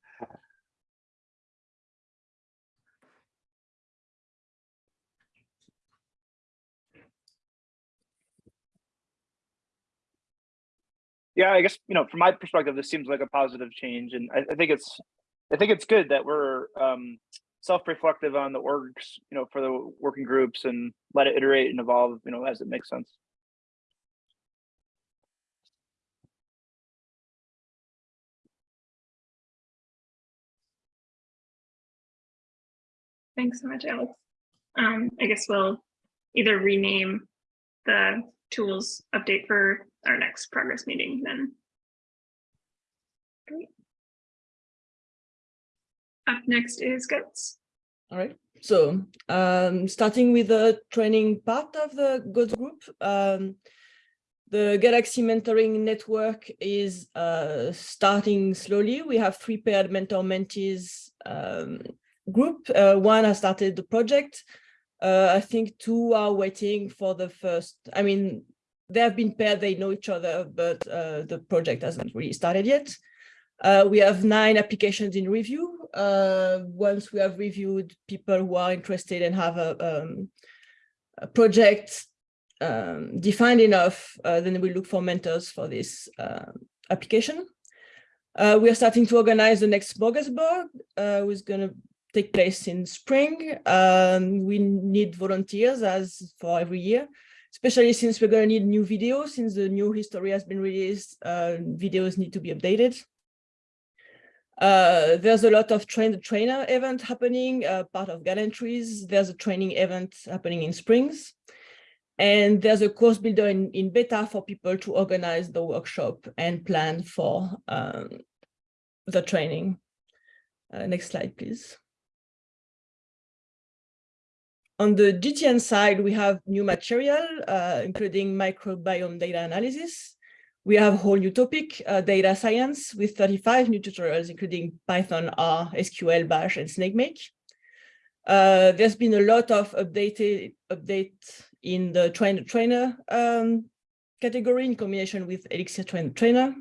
Yeah, I guess, you know, from my perspective, this seems like a positive change. And I, I think it's, I think it's good that we're um, self-reflective on the orgs, you know, for the working groups and let it iterate and evolve, you know, as it makes sense. Thanks so much, Alex. Um, I guess we'll either rename the tools update for our next progress meeting then. Great. Up next is GOATS. All right. So um, starting with the training part of the GOATS group, um, the Galaxy Mentoring Network is uh, starting slowly. We have three paired mentor-mentees um, group. Uh, one has started the project. Uh, I think two are waiting for the first, I mean, they have been paired, they know each other, but uh, the project hasn't really started yet. Uh, we have nine applications in review. Uh, once we have reviewed people who are interested and have a, um, a project um, defined enough, uh, then we look for mentors for this uh, application. Uh, we are starting to organize the next Smorgasbord, uh, which is going to take place in spring. Um, we need volunteers as for every year especially since we're going to need new videos, since the new history has been released, uh, videos need to be updated. Uh, there's a lot of train the trainer event happening, uh, part of Gallantries. There's a training event happening in Springs. And there's a course builder in, in beta for people to organize the workshop and plan for um, the training. Uh, next slide, please. On the GTN side, we have new material, uh, including microbiome data analysis. We have a whole new topic, uh, data science, with 35 new tutorials, including Python, R, SQL, Bash, and SnakeMake. Uh, there's been a lot of updated update in the trainer trainer um, category in combination with Elixir Train Trainer.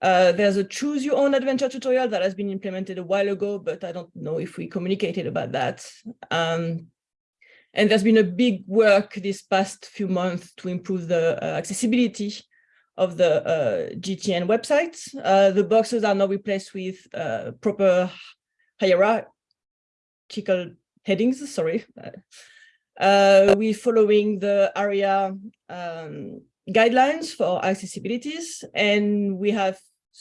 Uh, there's a choose your own adventure tutorial that has been implemented a while ago, but I don't know if we communicated about that. Um, and there's been a big work this past few months to improve the uh, accessibility of the uh, GTN website. Uh, the boxes are now replaced with uh, proper hierarchical headings, sorry. Uh, we're following the ARIA um, guidelines for accessibilities, and we have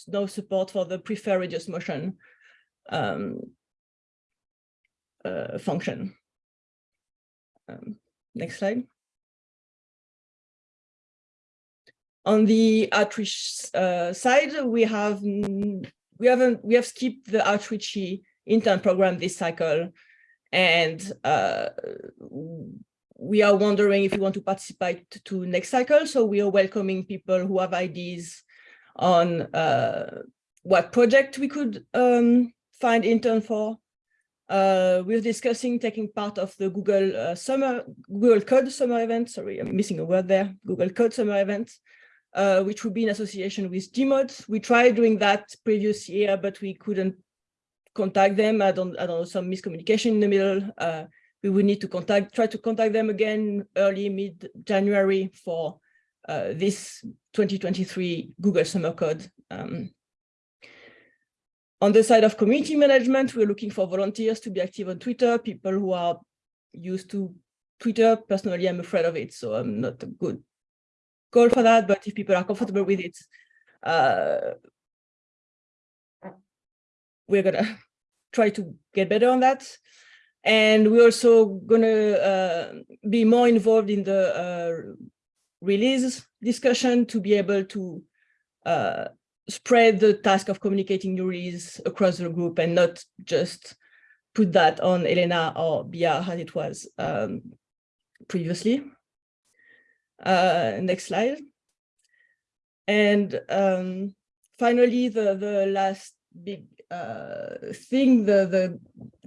no support for the prefer reduce motion um, uh, function. Um, next slide. On the outreach uh, side, we have we haven't we have skipped the outreachy intern program this cycle, and uh, we are wondering if we want to participate to next cycle. So we are welcoming people who have ideas on uh, what project we could um, find intern for. Uh, we're discussing taking part of the Google uh, summer, Google Code summer event. Sorry, I'm missing a word there. Google Code summer event, uh, which would be in association with Gmod. We tried doing that previous year, but we couldn't contact them. I don't, I don't know, some miscommunication in the middle. Uh, we would need to contact, try to contact them again early mid January for uh, this 2023 Google Summer Code. Um, on the side of community management, we're looking for volunteers to be active on Twitter, people who are used to Twitter. Personally, I'm afraid of it, so I'm not a good goal for that. But if people are comfortable with it, uh, we're gonna try to get better on that. And we're also gonna uh, be more involved in the uh, release discussion to be able to uh, spread the task of communicating new release across the group and not just put that on Elena or Bia as it was um, previously. Uh, next slide. And um, finally, the, the last big uh, thing the, the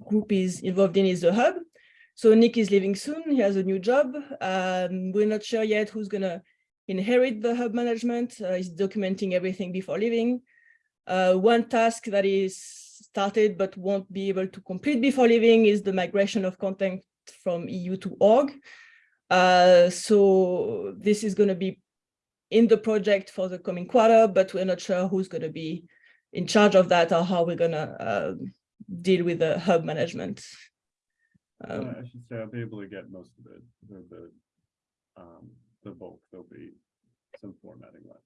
group is involved in is the hub. So Nick is leaving soon. He has a new job. Um, we're not sure yet who's going to inherit the hub management. Uh, he's documenting everything before leaving. Uh, one task that is started but won't be able to complete before leaving is the migration of content from EU to org. Uh, so this is going to be in the project for the coming quarter, but we're not sure who's going to be in charge of that or how we're going to uh, deal with the hub management. Um, Uh, I should say I'll be able to get most of it, the, the, um, the bulk, there'll be some formatting left.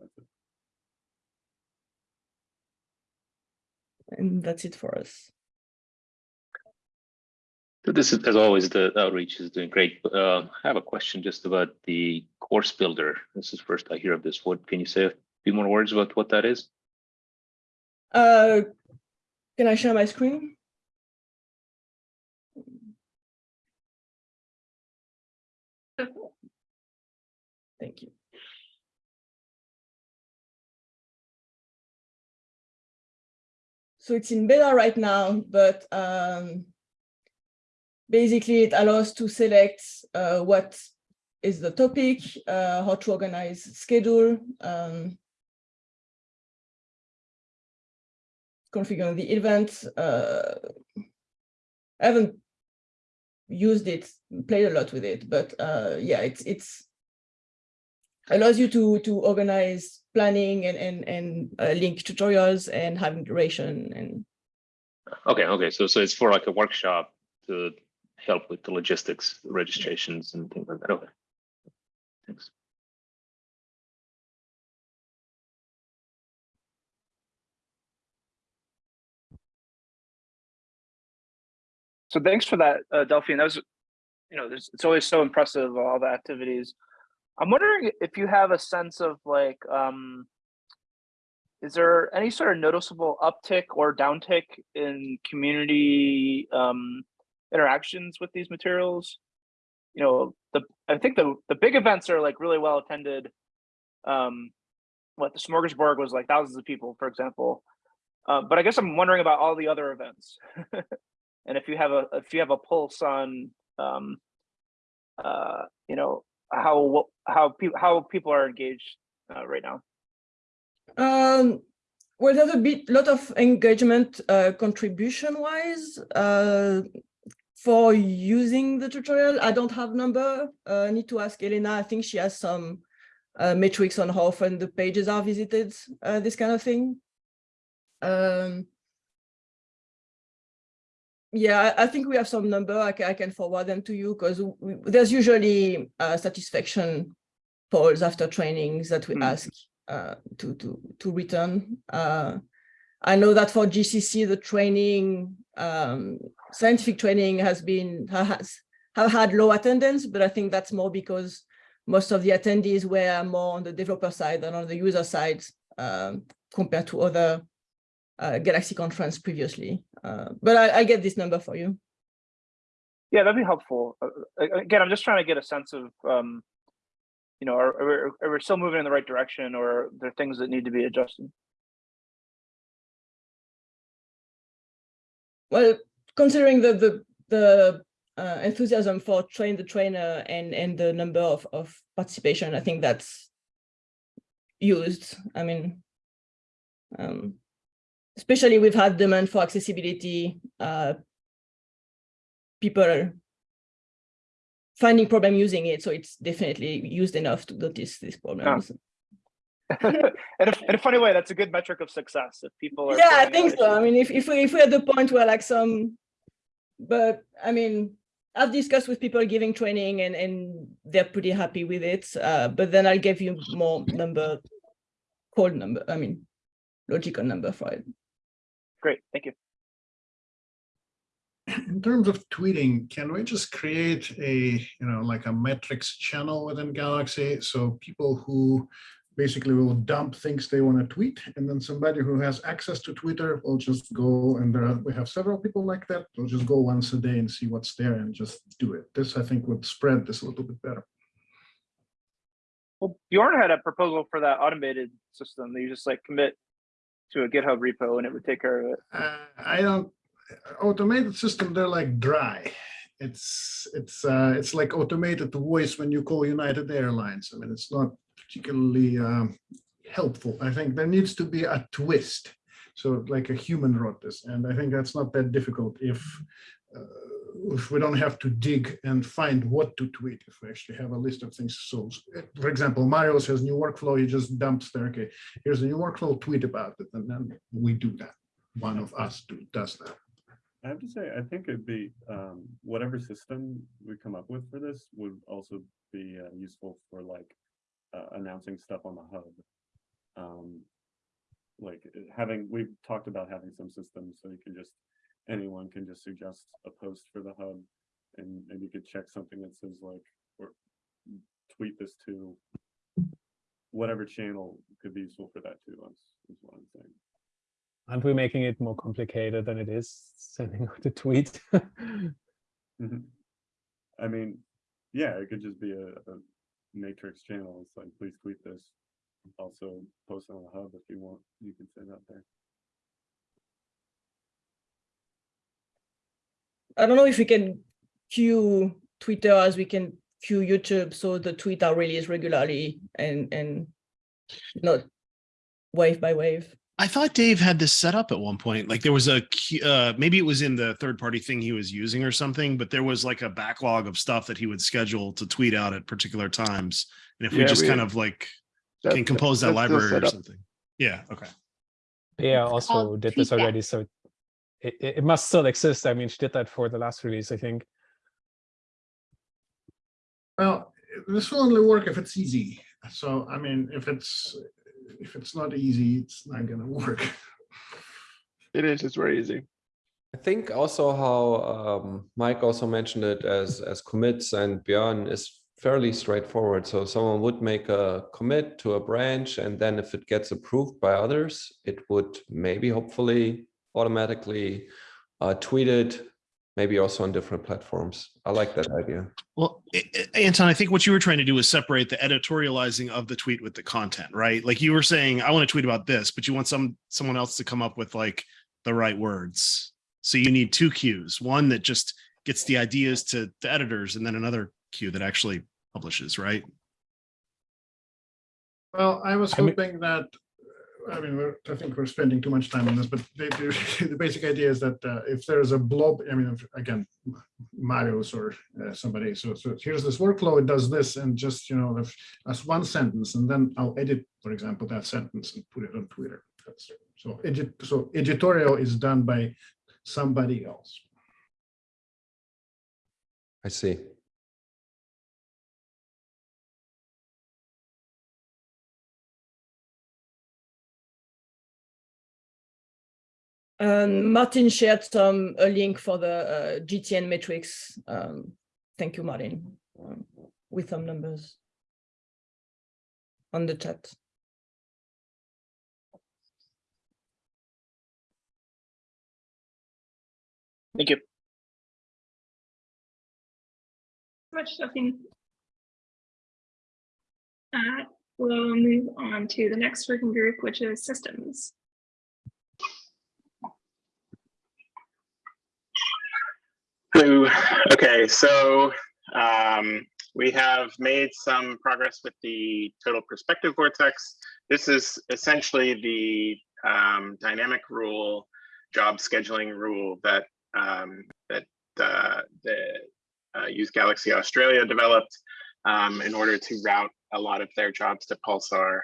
That's it. and that's it for us. This is, as always, the outreach is doing great. Uh, I have a question just about the course builder. This is first I hear of this. What, can you say a few more words about what that is? Uh, can I share my screen? Thank you. So it's in beta right now, but um, basically it allows to select uh, what is the topic, uh, how to organize schedule, um, configure the event. Uh, I haven't used it, played a lot with it, but uh, yeah, it's it's allows you to to organize planning and and and uh, link tutorials and having duration and Okay, okay, so, so it's for like a workshop to help with the logistics, registrations and things like that. Okay. Thanks. So thanks for that, uh, Delphine. That was, you know, it's always so impressive, all the activities. I'm wondering if you have a sense of like, um, is there any sort of noticeable uptick or downtick in community um, interactions with these materials? You know, the I think the the big events are like really well attended. Um, what the Smorgasbord was like thousands of people, for example. Uh, but I guess I'm wondering about all the other events, and if you have a if you have a pulse on, um, uh, you know, how how people how people are engaged uh, right now. Um, well, there's a bit, lot of engagement uh, contribution wise uh, for using the tutorial. I don't have number. Uh, I need to ask Elena. I think she has some uh, metrics on how often the pages are visited, uh, this kind of thing. Um, yeah, I I think we have some number. I can, I can forward them to you because there's usually uh, satisfaction polls after trainings that we Hmm. ask uh, to to to return. Uh, I know that for GCC, the training, um, scientific training has been has have had low attendance, but I think that's more because most of the attendees were more on the developer side than on the user side um, compared to other uh, Galaxy conference previously. Uh, but I, I get this number for you. Yeah, that'd be helpful. Uh, uh, again, I'm just trying to get a sense of, um, you know, are, are, we- are we still moving in the right direction, or there are there things that need to be adjusted? Well, considering the the the uh, enthusiasm for train the trainer and and the number of of participation, I think that's used. I mean, um, especially we've had demand for accessibility. Uh, people finding problem using it, so it's definitely used enough to notice these problems. in, a, in a funny way, that's a good metric of success. If people are, yeah i think so i mean if, if we if we're at the point where like some but i mean i've discussed with people giving training and and they're pretty happy with it uh but then i'll give you more number cold number i mean logical number for it Great, thank you. In terms of tweeting, can we just create a, you know, like a Matrix channel within Galaxy? So people who basically we will dump things they want to tweet, and then somebody who has access to Twitter will just go, and there are, we have several people like that, they'll just go once a day and see what's there and just do it. This, I think, would spread this a little bit better. Well, Bjorn had a proposal for that automated system that you just like commit to a GitHub repo and it would take care of it. Uh, I don't, automated system, they're like dry. It's, it's, uh, it's like automated voice when you call United Airlines. I mean, it's not particularly um, helpful. I think there needs to be a twist. So like a human wrote this, and I think that's not that difficult if uh, if we don't have to dig and find what to tweet, if we actually have a list of things. So for example, Mario says new workflow, he just dumps there, okay, here's a new workflow, tweet about it, and then we do that. One of us do, does that. I have to say, I think it'd be, um, whatever system we come up with for this would also be uh, useful for like uh, announcing stuff on the hub. Um, like having, we've talked about having some systems so you can just, anyone can just suggest a post for the hub. And, and you could check something that says like, or tweet this to whatever channel could be useful for that too, is is what I'm saying. Aren't we making it more complicated than it is sending out a tweet? Mhm. I mean, yeah, it could just be a, a matrix channel. It's like, please tweet this. Also post on the hub if you want, you can send out there. i don't know if we can queue twitter as we can queue youtube so the tweet are released regularly and and not wave by wave I thought Dave had this set up at one point. Like there was a uh, maybe it was in the third party thing he was using or something, but there was like a backlog of stuff that he would schedule to tweet out at particular times. And if we just we- kind of like That- can compose that that's still library or something. Yeah, okay. yeah also did this tweet that. already so it, it it must still exist i mean she did that for the last release i think Well, this will only work if it's easy. So, I mean, if it's, if it's not easy, it's not gonna work. It is, it's very easy. I think also how um, Mike also mentioned it as as commits and Björn is fairly straightforward. So someone would make a commit to a branch, and then if it gets approved by others, it would maybe hopefully automatically uh, tweet it, maybe also on different platforms. I like that idea. Well, A- A- Anton, I think what you were trying to do is separate the editorializing of the tweet with the content, right? Like you were saying, I want to tweet about this, but you want some someone else to come up with like the right words. So you need two queues, one that just gets the ideas to the editors and then another queue that actually publishes, right? Well, I was I mean- hoping that, I mean, I think we're spending too much time on this, but the, the, basic idea is that uh, if there's a blob, I mean, if- again, Marius or uh, somebody, so, so here's this workflow, it does this, and just, you know, if, as one sentence, and then I'll edit, for example, that sentence and put it on Twitter. That's, so edit, so editorial is done by somebody else. I see. Um, Martin shared some a link for the uh, GTN metrics. Um, thank you, Martin, um, with some numbers on the chat. Thank you. much, Sophie. Uh, we'll move on to the next working group, which is systems. Okay, so um, we have made some progress with the total perspective vortex. This is essentially the um, dynamic rule, job scheduling rule that um, that uh, the uh, Use Galaxy Australia developed um, in order to route a lot of their jobs to Pulsar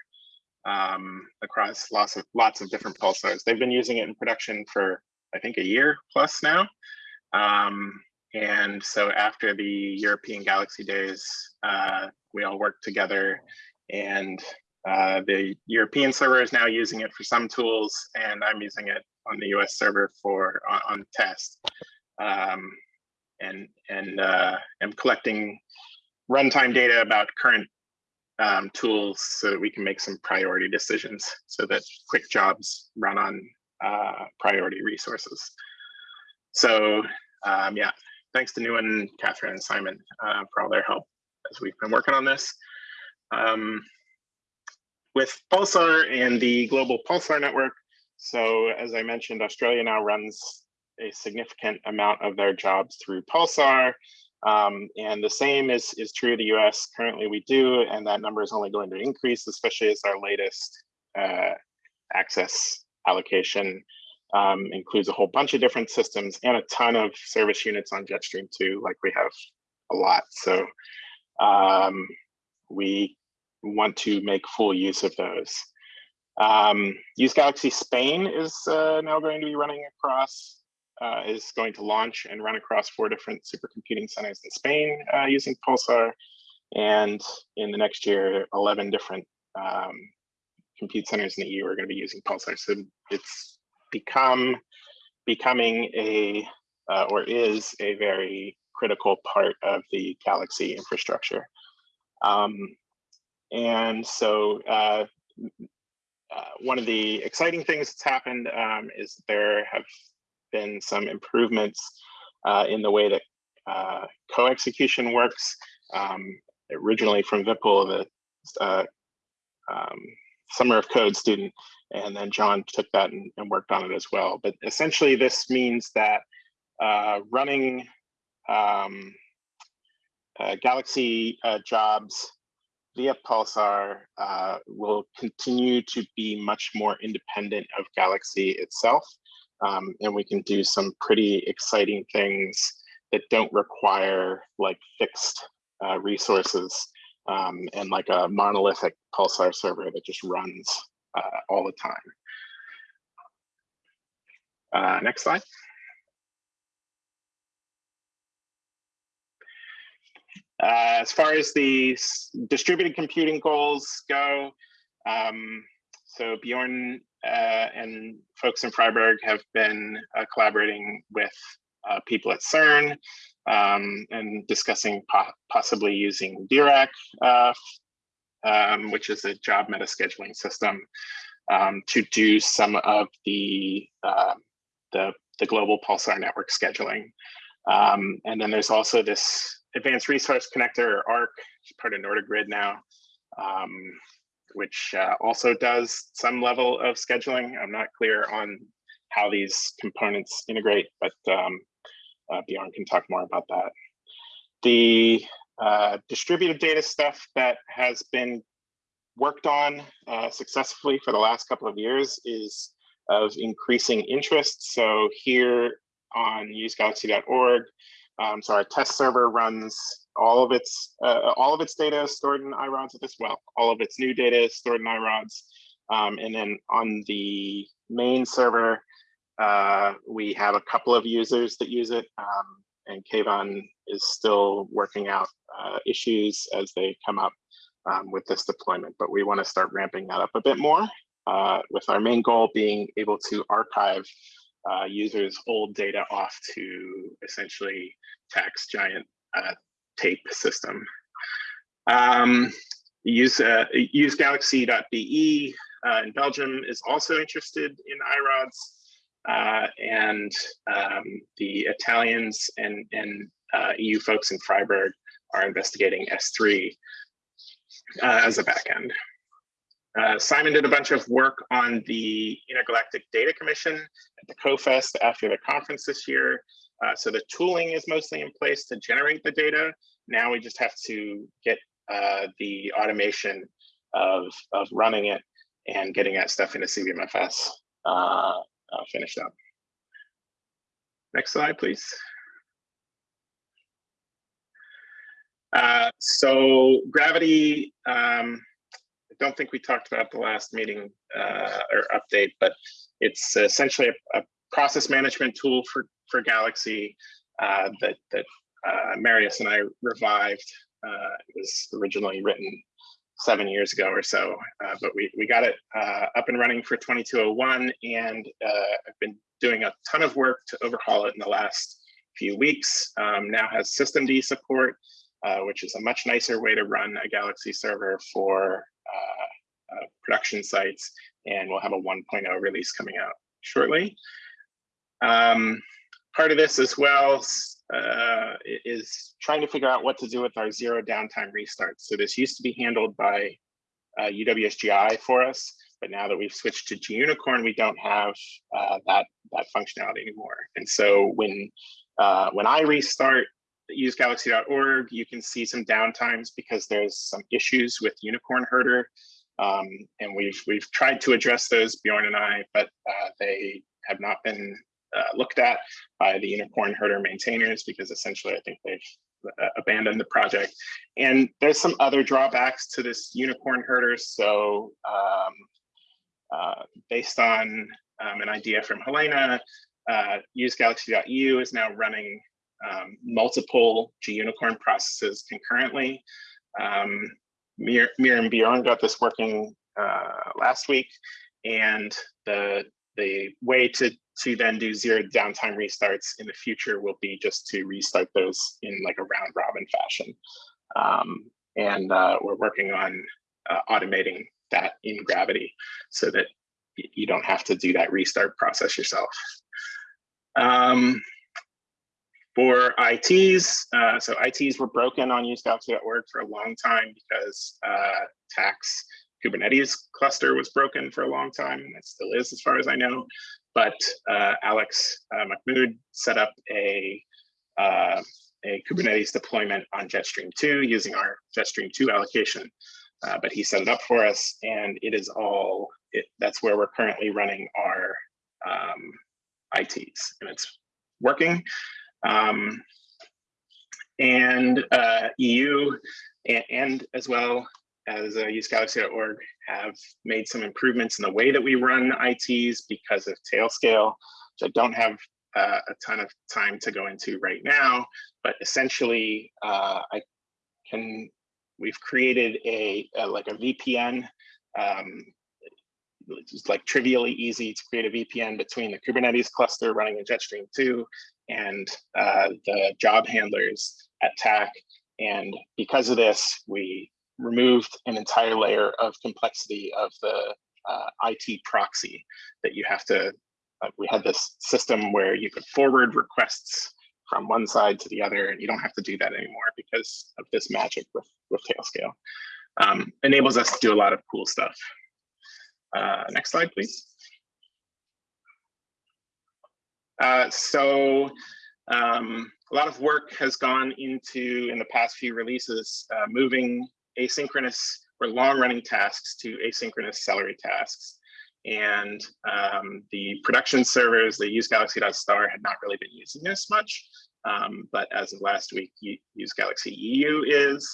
um, across lots of lots of different pulsars. They've been using it in production for I think a year plus now. Um, and so after the European Galaxy Days, uh, we all worked together and uh, the European server is now using it for some tools and I'm using it on the US server for on, on test. Um, and and uh, am collecting runtime data about current um, tools so that we can make some priority decisions so that quick jobs run on uh, priority resources. So um, yeah, thanks to Nuwan, Catherine, and Simon uh, for all their help as we've been working on this. Um, with Pulsar and the global Pulsar network, so as I mentioned, Australia now runs a significant amount of their jobs through Pulsar. Um, and the same is, is true of the US. Currently we do, and that number is only going to increase, especially as our latest uh, access allocation um, includes a whole bunch of different systems and a ton of service units on Jetstream2, like we have a lot. So um, we want to make full use of those. Um, Use Galaxy Spain is uh, now going to be running across, uh, is going to launch and run across four different supercomputing centers in Spain uh, using Pulsar. And in the next year, 11 different um, compute centers in the EU are going to be using Pulsar. So it's become becoming a uh, or is a very critical part of the Galaxy infrastructure. Um, and so uh, uh, one of the exciting things that's happened um, is there have been some improvements uh, in the way that uh, co-execution works. Um, originally from Vipul, the uh, um, Summer of Code student, and then John took that and, and, worked on it as well. But essentially, this means that uh, running um, uh, Galaxy uh, jobs via Pulsar uh, will continue to be much more independent of Galaxy itself. Um, and we can do some pretty exciting things that don't require like fixed uh, resources um, and like a monolithic Pulsar server that just runs uh, all the time. Uh, next slide. Uh, as far as the distributed computing goals go, um, so Bjorn uh, and folks in Freiburg have been uh, collaborating with uh, people at CERN um, and discussing po possibly using Dirac, uh, um, which is a job meta scheduling system, um, to do some of the, uh, the, the global Pulsar network scheduling. Um, and then there's also this Advanced Resource Connector, or ARC, which is part of NorduGrid now, um, which uh, also does some level of scheduling. I'm not clear on how these components integrate, but um, uh, Bjorn can talk more about that. The uh, distributed data stuff that has been worked on uh, successfully for the last couple of years is of increasing interest. So here on usegalaxy.org, um, so our test server runs all of its uh, all of its data stored in iRods as well. All of its new data is stored in iRods. Um, and then on the main server, uh, we have a couple of users that use it. Um, and Kaivan is still working out uh, issues as they come up um, with this deployment, but we want to start ramping that up a bit more uh, with our main goal being able to archive uh, users' old data off to essentially TACC's giant uh, tape system. Um, use use galaxy.be in Belgium is also interested in iRods. Uh, and um, the Italians and, and uh, EU folks in Freiburg are investigating S3 uh, as a backend. Uh, Simon did a bunch of work on the Intergalactic Data Commission at the CoFest after the conference this year. Uh, so the tooling is mostly in place to generate the data. Now we just have to get uh, the automation of, of running it and getting that stuff into CVMFS uh, finished up. Next slide, please. Uh, so Gravity, um, I don't think we talked about the last meeting uh, or update, but it's essentially a, a process management tool for, for Galaxy uh, that, that uh, Marius and I revived. Uh, it was originally written seven years ago or so, uh, but we, we got it uh, up and running for 2201 and uh, I've been doing a ton of work to overhaul it in the last few weeks. Um, now has systemd support, uh, which is a much nicer way to run a Galaxy server for uh, uh, production sites. And we'll have a 1.0 release coming out shortly. Um, part of this as well uh, is trying to figure out what to do with our zero downtime restarts. So this used to be handled by uh, UWSGI for us, but now that we've switched to GUnicorn, we don't have uh, that that functionality anymore. And so when uh, when I restart usegalaxy.org, you can see some downtimes because there's some issues with Unicorn Herder. Um, and we've we've tried to address those, Bjorn and I, but uh, they have not been uh, looked at by the Unicorn Herder maintainers because essentially I think they've uh, abandoned the project. And there's some other drawbacks to this Unicorn Herder. So um, uh, based on um, an idea from Helena, uh, usegalaxy.eu is now running um, multiple GUnicorn processes concurrently. Um, Mir, Mir and Bjorn got this working uh, last week, and the the way to to then do zero downtime restarts in the future will be just to restart those in like a round robin fashion. Um, and uh, we're working on uh, automating that in Gravity so that you don't have to do that restart process yourself. Um, for ITs, uh, so ITs were broken on usegalaxy.org for a long time because uh, TACC's Kubernetes cluster was broken for a long time, and it still is as far as I know. But uh, Alex uh, Mahmoud set up a, uh, a Kubernetes deployment on Jetstream2 using our Jetstream2 allocation. Uh, but he set it up for us, and it is all, it, that's where we're currently running our um, ITs, and it's working. Um, and uh, EU and, and, as well as uh, usegalaxy.org have made some improvements in the way that we run ITs because of Tailscale, which I don't have uh, a ton of time to go into right now, but essentially uh, I can, we've created a, a like a VPN, um, it's like trivially easy to create a VPN between the Kubernetes cluster running in Jetstream 2 and uh, the job handlers at TACC. And because of this, we removed an entire layer of complexity of the uh, IT proxy that you have to, uh, we had this system where you could forward requests from one side to the other, and you don't have to do that anymore because of this magic with, with Tailscale. Um, enables us to do a lot of cool stuff. Uh, next slide, please. Uh, so um, a lot of work has gone into in the past few releases, uh, moving asynchronous or long running tasks to asynchronous Celery tasks. And um, the production servers, they use Galaxy.star had not really been using this much. Um, but as of last week, use Galaxy EU is.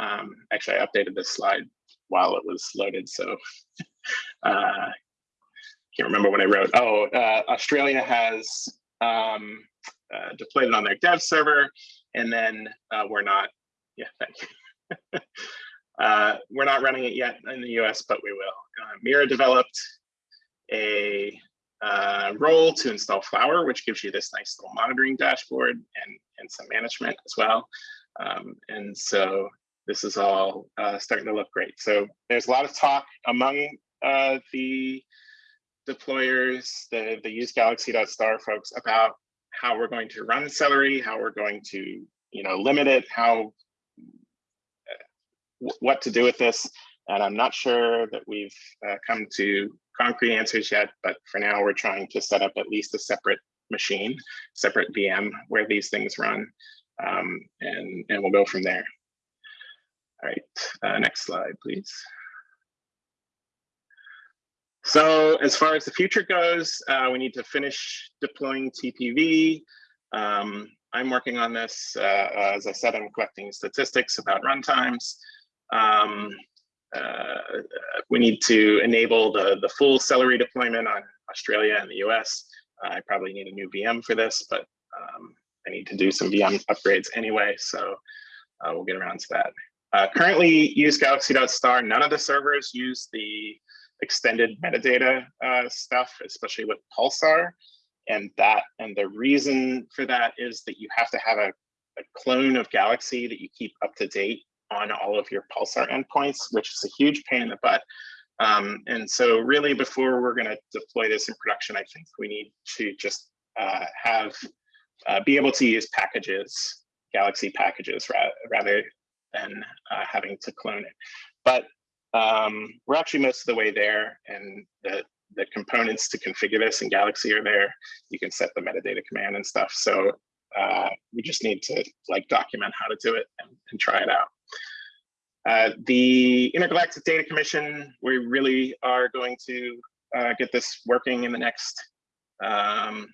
Um, actually, I updated this slide while it was loaded. So uh, can't remember what I wrote. Oh, uh, Australia has um, uh, deployed it on their dev server, and then uh, we're not. Yeah, thank you. uh, we're not running it yet in the US, but we will. Uh, Mira developed a uh, role to install Flower, which gives you this nice little monitoring dashboard and, and some management as well. Um, and so this is all uh, starting to look great. So there's a lot of talk among uh, the deployers, the, the use galaxy.star folks about how we're going to run Celery, how we're going to, you know, limit it, how, what to do with this. And I'm not sure that we've uh, come to concrete answers yet, but for now we're trying to set up at least a separate machine, separate VM where these things run, um, and, and we'll go from there. All right, uh, next slide, please. So as far as the future goes, uh, we need to finish deploying TPV. Um, I'm working on this. Uh, as I said, I'm collecting statistics about runtimes. Um, uh, we need to enable the, the full Celery deployment on Australia and the US. I probably need a new VM for this, but um, I need to do some VM upgrades anyway, so uh, we'll get around to that. Uh, currently use galaxy.star. None of the servers use the extended metadata uh, stuff, especially with Pulsar. And that and the reason for that is that you have to have a, a clone of Galaxy that you keep up to date on all of your Pulsar endpoints, which is a huge pain in the butt. Um, and so really before we're gonna deploy this in production, I think we need to just uh, have, uh, be able to use packages, Galaxy packages ra rather than uh, having to clone it. But um, we're actually most of the way there and the, the components to configure this in Galaxy are there. You can set the metadata command and stuff. So uh, we just need to like document how to do it and, and try it out. Uh, the Intergalactic Data Commission, we really are going to uh, get this working in the next, um,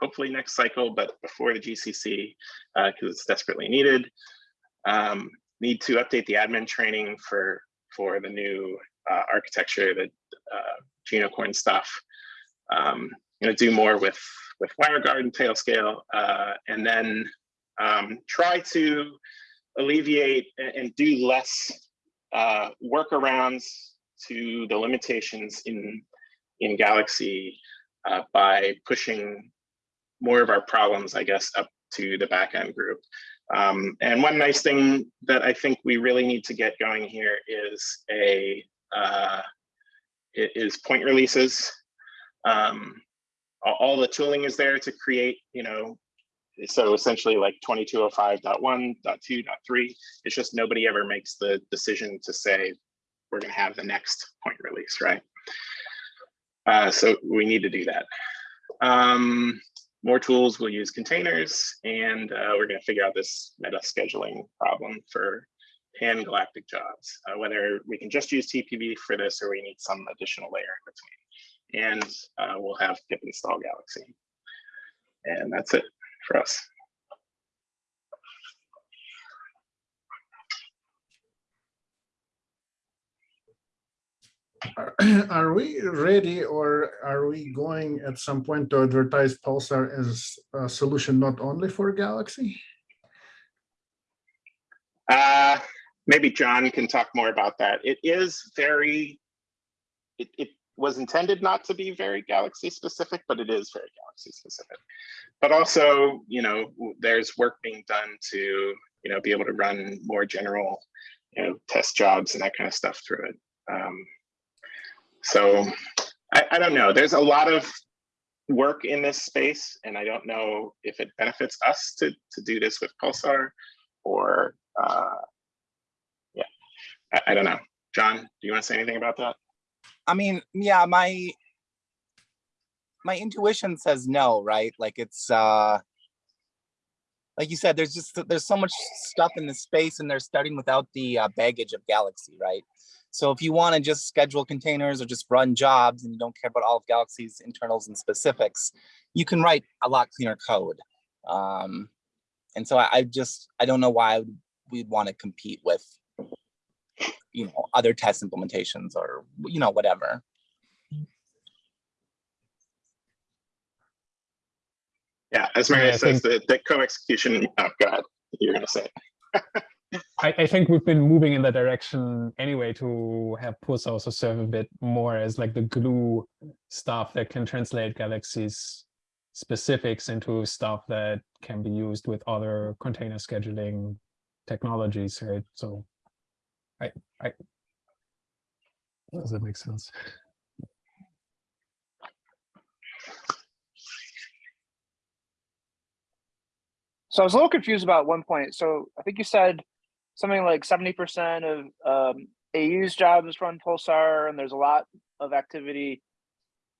hopefully next cycle, but before the GCC, because it's desperately needed. Um, need to update the admin training for for the new uh, architecture, the uh, Gunicorn stuff. Um, going to do more with with WireGuard and Tailscale, uh, and then um, try to alleviate and, do less uh, workarounds to the limitations in in Galaxy uh, by pushing more of our problems, I guess, up to the backend group. Um, and one nice thing that I think we really need to get going here is a uh, is point releases. Um, all, the tooling is there to create, you know, so essentially like 2205.1.2.3. It's just nobody ever makes the decision to say we're going to have the next point release, right? Uh, so we need to do that. Um, more tools, we'll use containers, and uh, we're going to figure out this meta scheduling problem for pan galactic jobs, uh, whether we can just use TPV for this or we need some additional layer in between. And uh, we'll have pip install Galaxy. And that's it for us. Are- Are we ready or are we going at some point to advertise Pulsar as a solution not only for Galaxy? Uh, maybe John can talk more about that. It is very, it, it was intended not to be very Galaxy specific, but it is very Galaxy specific. But also, you know, there's work being done to, you know, be able to run more general, you know, test jobs and that kind of stuff through it. Um, so I, I don't know. There's a lot of work in this space, and I don't know if it benefits us to to do this with Pulsar or uh, yeah, I, I don't know. John, do you want to say anything about that? I mean, yeah, my my intuition says no, right? Like it's uh like you said, there's just there's so much stuff in the space, and they're starting without the uh, baggage of Galaxy, right? So if you want to just schedule containers or just run jobs and you don't care about all of Galaxy's internals and specifics, you can write a lot cleaner code. Um, and so I, I just I don't know why we'd want to compete with you know other test implementations or you know whatever. Yeah, as Maria I says, think- the, the co-execution, oh god, you're gonna say. I, I think we've been moving in that direction anyway to have Pulsar also serve a bit more as like the glue stuff that can translate Galaxy's specifics into stuff that can be used with other container scheduling technologies, right? So I, I, does that make sense? So I was a little confused about one point. So I think you said something like seventy percent of um, AU's jobs run Pulsar, and there's a lot of activity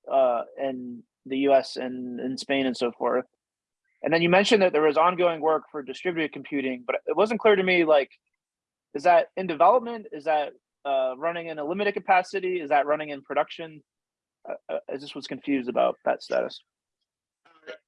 uh, in the U.S. and in Spain and so forth. And then you mentioned that there was ongoing work for distributed computing, but it wasn't clear to me. Like, is that in development? Is that uh, running in a limited capacity? Is that running in production? Uh, uh, I just was confused about that status.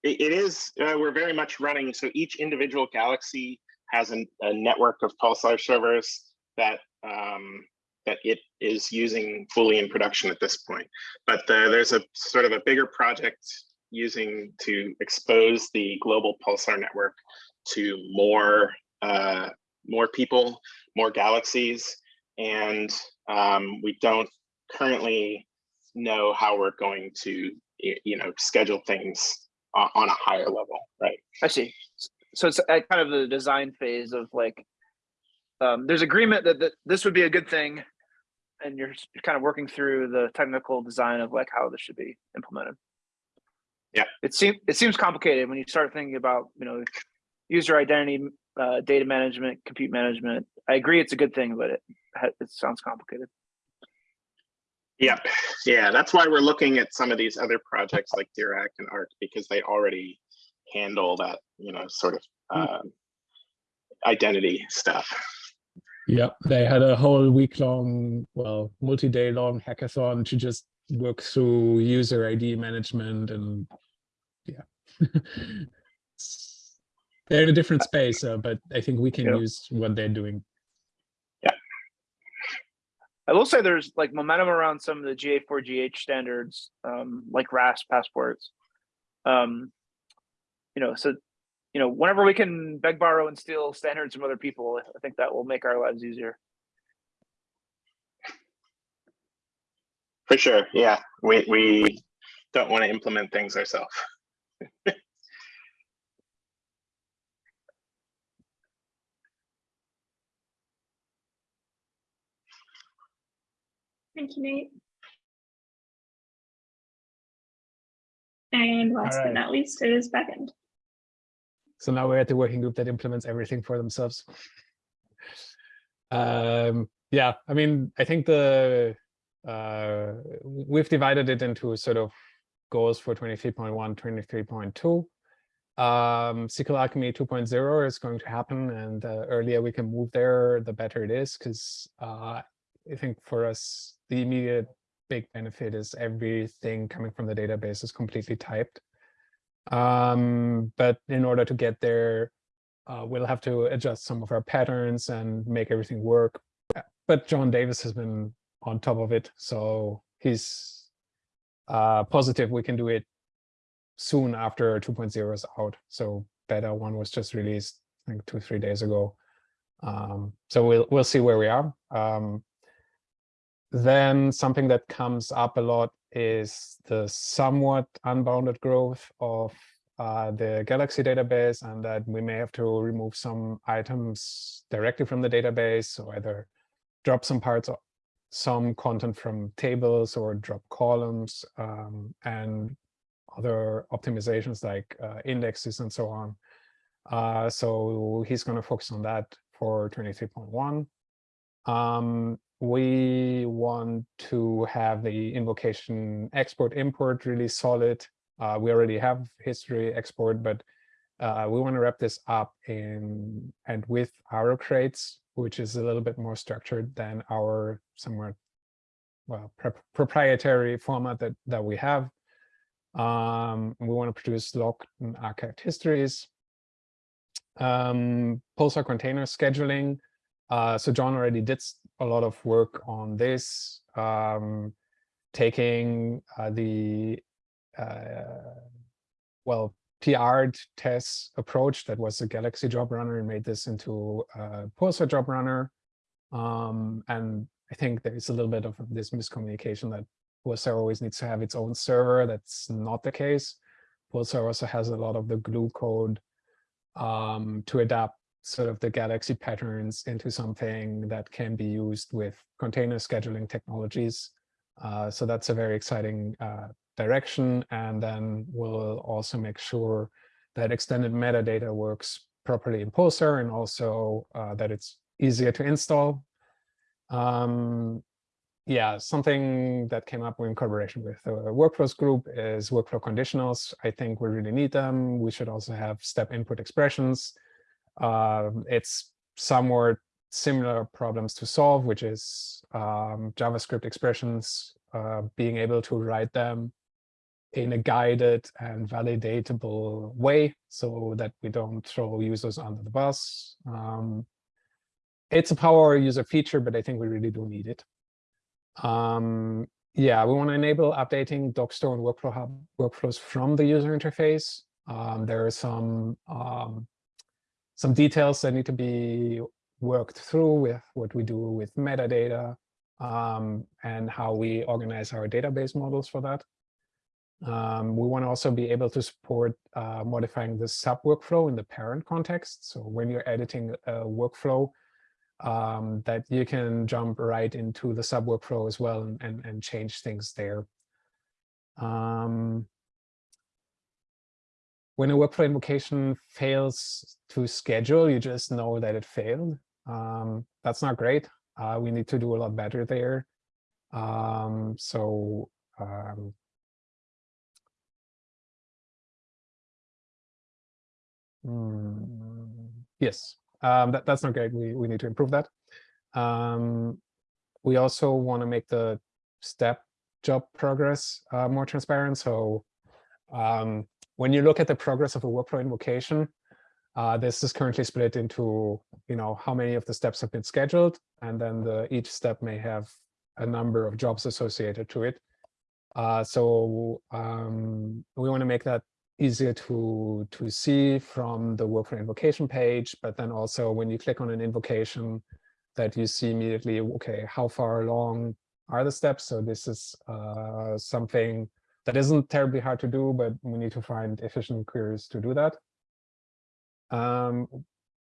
It, it is, uh, we're very much running, so each individual galaxy has an, a network of Pulsar servers that um, that it is using fully in production at this point. But uh, there's a sort of a bigger project using to expose the global Pulsar network to more uh, more people, more galaxies, and um, we don't currently know how we're going to you know schedule things on, on a higher level, right? I see. So it's at kind of the design phase of like, um, there's agreement that, that this would be a good thing. And you're kind of working through the technical design of like how this should be implemented. Yeah. It seems, it seems complicated when you start thinking about, you know, user identity, uh, data management, compute management. I agree it's a good thing, but it, it sounds complicated. Yep. Yeah, that's why we're looking at some of these other projects like Dirac and ARC because they already handle that, you know, sort of um, identity stuff. Yeah, they had a whole week long, well, multi-day long hackathon to just work through user ID management and yeah. It's- They're in a different space, uh, but I think we can Yeah. use what they're doing. Yeah. I will say there's like momentum around some of the GA4GH standards, um, like RAS passports. Um, you know, so you know, whenever we can beg, borrow, and steal standards from other people, I think that will make our lives easier. For sure. Yeah. We we don't want to implement things ourselves. Thank you, Nate. And last but not least is backend. So now we're at the working group that implements everything for themselves. Um, yeah, I mean, I think the uh, we've divided it into sort of goals for 23.1, 23.2. Um, SQLAlchemy 2.0 is going to happen, and the earlier we can move there, the better it is, because uh, I think for us, the immediate big benefit is everything coming from the database is completely typed. Um, but in order to get there, uh, we'll have to adjust some of our patterns and make everything work. But John Davis has been on top of it, so he's uh, positive we can do it soon after 2.0 is out. So beta one was just released, I think two, three days ago. Um, so we'll we'll see where we are. Um, then something that comes up a lot is the somewhat unbounded growth of uh, the Galaxy database and that we may have to remove some items directly from the database or either drop some parts some content from tables or drop columns um, and other optimizations like uh, indexes and so on. Uh, so he's going to focus on that for 23.1. Um, we want to have the invocation export import really solid. Uh, we already have history export, but uh, we want to wrap this up in and with RO-Crates, which is a little bit more structured than our somewhat well pro proprietary format that that we have. Um, we want to produce locked and archived histories. Um, Pulsar container scheduling. Uh, so John already did a lot of work on this, um, taking uh, the uh, well PR'd test approach that was a Galaxy job runner and made this into a Pulsar job runner. Um, and I think there is a little bit of this miscommunication that Pulsar always needs to have its own server. That's not the case. Pulsar also has a lot of the glue code um, to adapt sort of the Galaxy patterns into something that can be used with container scheduling technologies. Uh, so that's a very exciting uh, direction. And then we'll also make sure that extended metadata works properly in Pulsar and also uh, that it's easier to install. Um, yeah, something that came up in collaboration with the workflows group is workflow conditionals. I think we really need them. We should also have step input expressions. Um, it's somewhat similar problems to solve, which is um, JavaScript expressions, uh, being able to write them in a guided and validatable way so that we don't throw users under the bus. Um, it's a power user feature, but I think we really do need it. Um, yeah, we want to enable updating Dockstore and WorkflowHub workflows from the user interface. Um, there are some um, some details that need to be worked through with what we do with metadata um, and how we organize our database models for that. Um, we want to also be able to support uh, modifying the sub workflow in the parent context. So when you're editing a workflow, um, that you can jump right into the sub workflow as well and, and, and change things there. Um, when a workflow invocation fails to schedule, you just know that it failed. Um, that's not great. Uh, we need to do a lot better there. Um, so um, mm, yes, um, that, that's not great. We, we need to improve that. Um, we also want to make the step job progress uh, more transparent. So um, when you look at the progress of a workflow invocation, uh, this is currently split into, you know, how many of the steps have been scheduled, and then the, each step may have a number of jobs associated to it. Uh, so um, we want to make that easier to to see from the workflow invocation page, but then also when you click on an invocation that you see immediately, okay, how far along are the steps? So this is uh, something that isn't terribly hard to do, but we need to find efficient queries to do that. Um,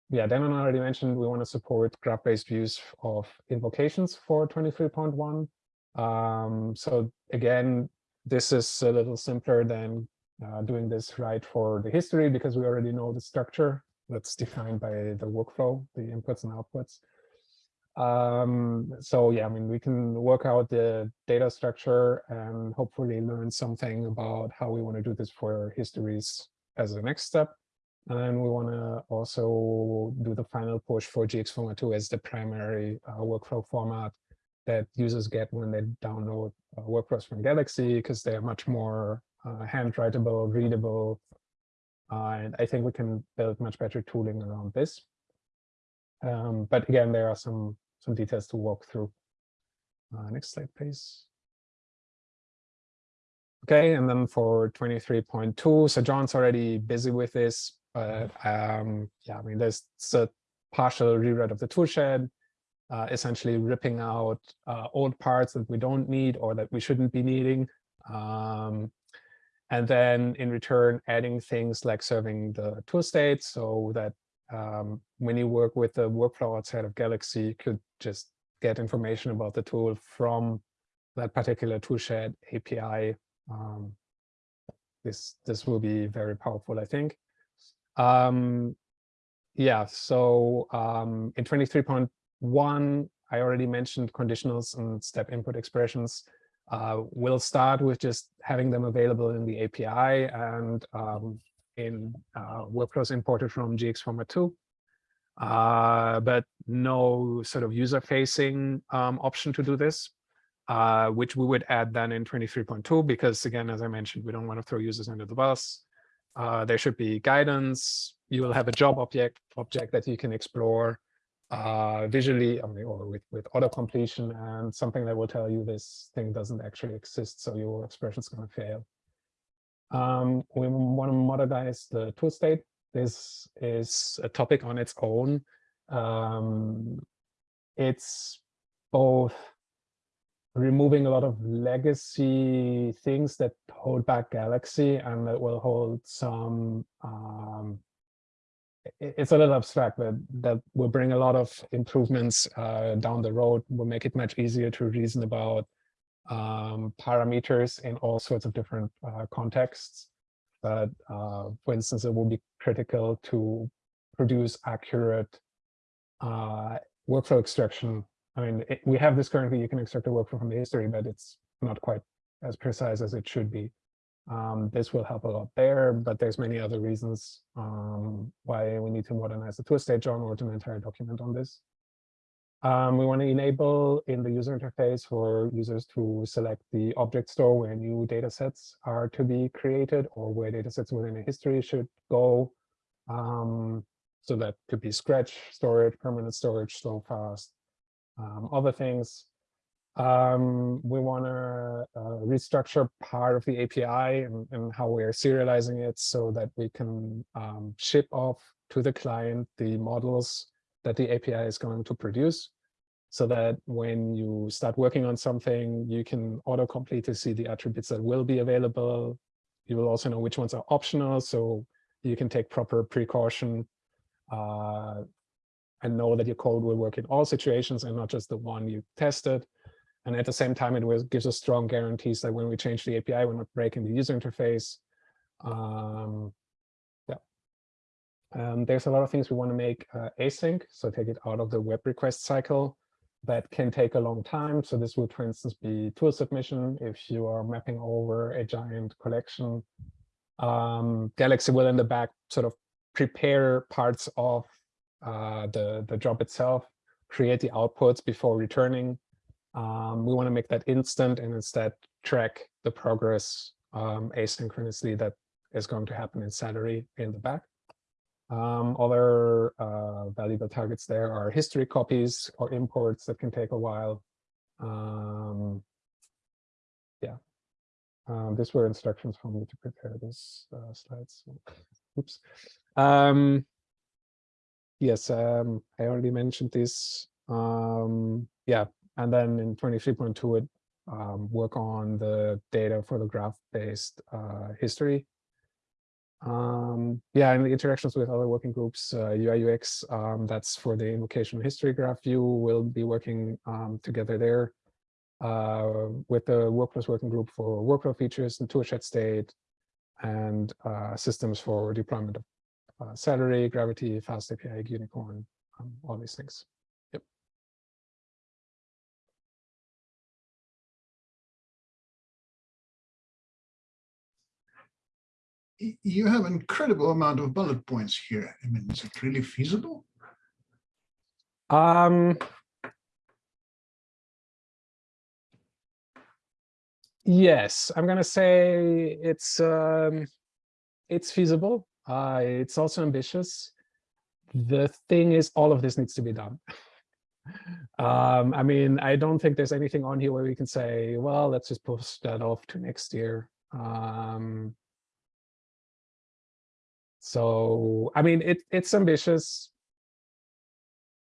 yeah, Dannon already mentioned we want to support graph-based views of invocations for 23.1. Um, so again, this is a little simpler than uh, doing this right for the history because we already know the structure that's defined by the workflow, the inputs and outputs. Um, so yeah, I mean, we can work out the data structure and hopefully learn something about how we want to do this for histories as a next step. And we want to also do the final push for GX Format 2 as the primary uh, workflow format that users get when they download uh, workflows from Galaxy because they're much more uh, handwritable, readable. Uh, and I think we can build much better tooling around this. Um, but again, there are some some details to walk through. Uh, next slide, please. Okay, and then for 23.2, so John's already busy with this, but um, yeah, I mean, there's a partial rewrite of the toolshed, uh, essentially ripping out uh, old parts that we don't need or that we shouldn't be needing. Um, and then in return, adding things like serving the tool state so that um, when you work with the workflow outside of Galaxy, you could just get information about the tool from that particular toolshed API. Um, this this will be very powerful, I think. Um, yeah, so um, in 23.1, I already mentioned conditionals and step input expressions. Uh, we'll start with just having them available in the API and um, in uh, workflows imported from GX Format 2. Uh, but no sort of user-facing um, option to do this, uh, which we would add then in 23.2, because again, as I mentioned, we don't want to throw users under the bus. There should be guidance. You will have a job object object that you can explore uh, visually or with, with auto completion and something that will tell you this thing doesn't actually exist. So your expression is going to fail. Um, we want to modernize the tool state. This is a topic on its own. Um, it's both removing a lot of legacy things that hold back Galaxy and that will hold some um, it's a little abstract, but that will bring a lot of improvements uh, down the road, will make it much easier to reason about um, parameters in all sorts of different uh, contexts. But uh, for instance, it will be critical to produce accurate uh, workflow extraction. I mean, it, we have this currently, you can extract a workflow from the history, but it's not quite as precise as it should be. Um, this will help a lot there, but there's many other reasons um, why we need to modernize the tool state. John wrote an entire document on this. Um, we want to enable in the user interface for users to select the object store where new data sets are to be created or where data sets within a history should go. Um, so that could be scratch storage, permanent storage, slow fast, um, other things. Um, we want to uh, restructure part of the API and, and how we are serializing it so that we can um, ship off to the client the models that the API is going to produce so that when you start working on something, you can autocomplete to see the attributes that will be available. You will also know which ones are optional, so you can take proper precaution uh, and know that your code will work in all situations and not just the one you tested. And at the same time, it gives us strong guarantees that when we change the API, we're not breaking the user interface. Um. Um, there's a lot of things we want to make uh, async, so take it out of the web request cycle. That can take a long time. So this would, for instance, be tool submission if you are mapping over a giant collection. Um, Galaxy will in the back sort of prepare parts of uh, the, the job itself, create the outputs before returning. Um, we want to make that instant and instead track the progress um, asynchronously that is going to happen in Celery in the back. Um, other uh, valuable targets there are history copies or imports that can take a while. Um, yeah, um, these were instructions for me to prepare this uh, slides. Oops. Um, yes, um, I already mentioned this. Um, yeah, and then in 23.2, it work on the data for the graph-based uh, history. Um, yeah, and the interactions with other working groups, uh, UI UX, um, that's for the invocation history graph view. We'll be working um, together there uh, with the workflows working group for workflow features and toolshed state and uh, systems for deployment of uh, Celery, Gravity, FastAPI, Unicorn, um, all these things. You have incredible amount of bullet points here. I mean, is it really feasible? Um, yes, I'm gonna say it's um, it's feasible. Uh, it's also ambitious. The thing is, all of this needs to be done. um, I mean, I don't think there's anything on here where we can say, well, let's just push that off to next year. Um, so, I mean, it it's ambitious.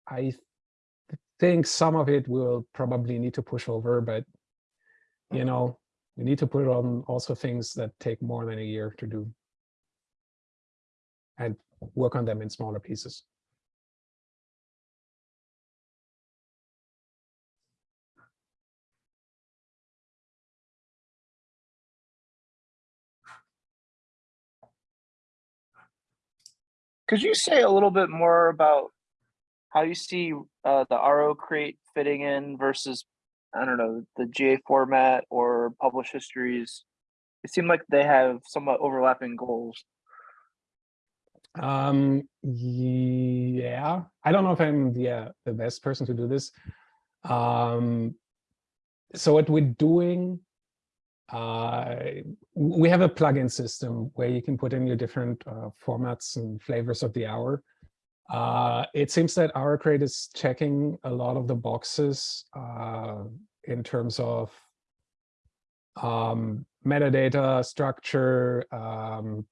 I th- think some of it will probably need to push over, but you know, we need to put on also things that take more than a year to do and work on them in smaller pieces. Could you say a little bit more about how you see uh, the RO-Crate fitting in versus, I don't know, the GA format or publish histories? It seemed like they have somewhat overlapping goals. Um, yeah, I don't know if I'm the, uh, the best person to do this. Um, so what we're doing, uh, we have a plugin system where you can put in your different uh, formats and flavors of the hour. Uh, it seems that RO-Crate is checking a lot of the boxes uh, in terms of um, metadata structure. Um,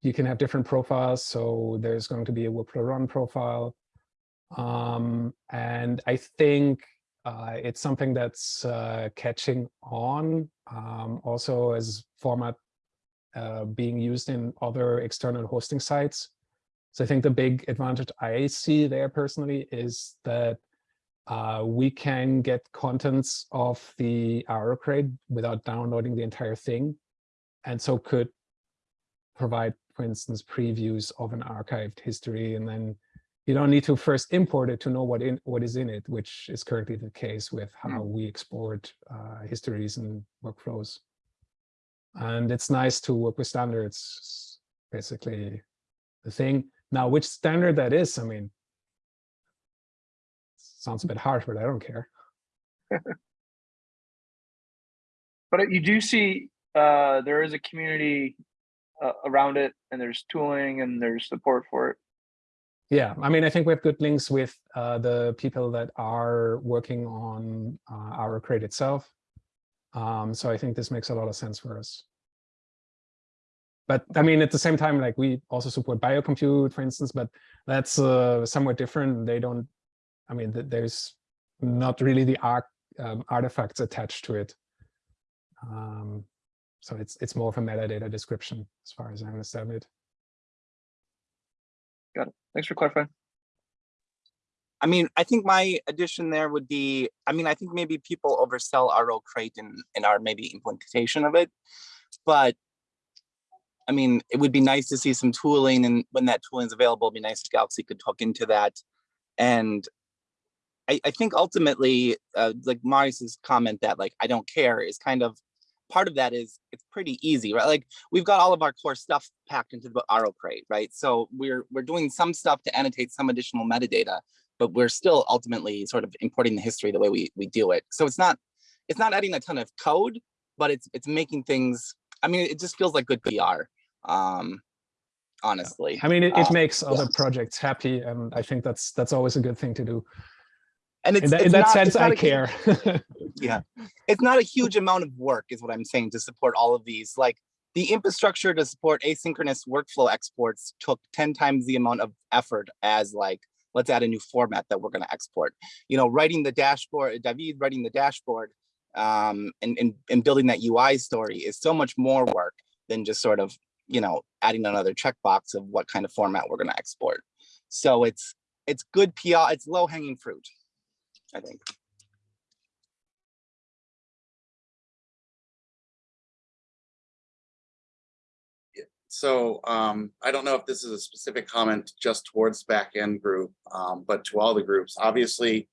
you can have different profiles. So there's going to be a workflow run profile. Um, and I think uh, it's something that's uh, catching on um, also as format uh, being used in other external hosting sites. So I think the big advantage I see there personally is that uh, we can get contents of the RO-Crate without downloading the entire thing. And so could provide, for instance, previews of an archived history. And then you don't need to first import it to know what in what is in it, which is currently the case with how we export uh, histories and workflows. And it's nice to work with standards, basically the thing. Now, which standard that is, I mean, sounds a bit harsh, but I don't care. But you do see, uh, there is a community uh, around it and there's tooling and there's support for it. Yeah, I mean, I think we have good links with uh, the people that are working on uh, RO-Crate itself. Um, so I think this makes a lot of sense for us. But I mean, at the same time, like we also support biocompute, for instance, but that's uh, somewhat different. They don't, I mean, th there's not really the arc, um, artifacts attached to it. Um, so it's it's more of a metadata description as far as I understand it. Got it. Thanks for clarifying. I mean, I think my addition there would be, I mean, I think maybe people oversell RO-Crate in, in our maybe implementation of it. But I mean, it would be nice to see some tooling and when that tooling is available, it'd be nice if Galaxy could hook into that. And I, I think ultimately, uh, like Marius's comment that like, I don't care is kind of, part of that is it's pretty easy, right? Like we've got all of our core stuff packed into the RO-Crate, right? So we're, we're doing some stuff to annotate some additional metadata, but we're still ultimately sort of importing the history the way we, we do it. So it's not, it's not adding a ton of code, but it's, it's making things, I mean, it just feels like good PR um honestly I mean, it, it Uh, makes other yeah. projects happy, and I think that's that's always a good thing to do. And it's in that, in that not- sense, it's I a care. yeah. It's not a huge amount of work is what i'm saying to support all of these. Like the infrastructure to support asynchronous workflow exports took 10 times the amount of effort as like let's add a new format that we're going to export. You know writing the dashboard david writing the dashboard um and, and and building that ui story is so much more work than just sort of you know adding another checkbox of what kind of format we're going to export. So it's it's good pr it's low hanging fruit i think So um, I don't know if this is a specific comment just towards back-end group, um, but to all the groups, obviously,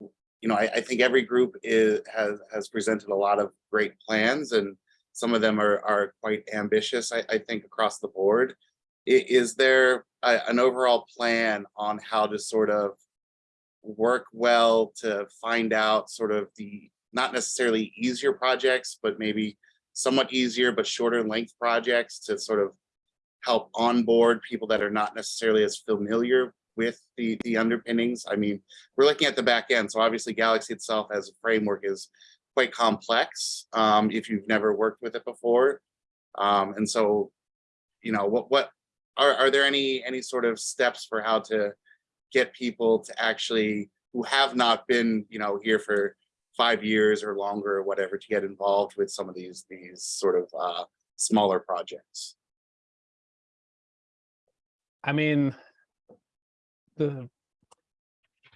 you know, I, I think every group is, has, has presented a lot of great plans and some of them are, are quite ambitious, I, I think, across the board. Is there a- an overall plan on how to sort of work well to find out sort of the, not necessarily easier projects, but maybe somewhat easier but shorter length projects to sort of help onboard people that are not necessarily as familiar with the the underpinnings. I mean, we're looking at the back end, so obviously Galaxy itself as a framework is quite complex um, if you've never worked with it before. Um, and so, you know, what what are are there any any sort of steps for how to get people to actually who have not been, you know, here for five years or longer or whatever to get involved with some of these these sort of uh, smaller projects. I mean, the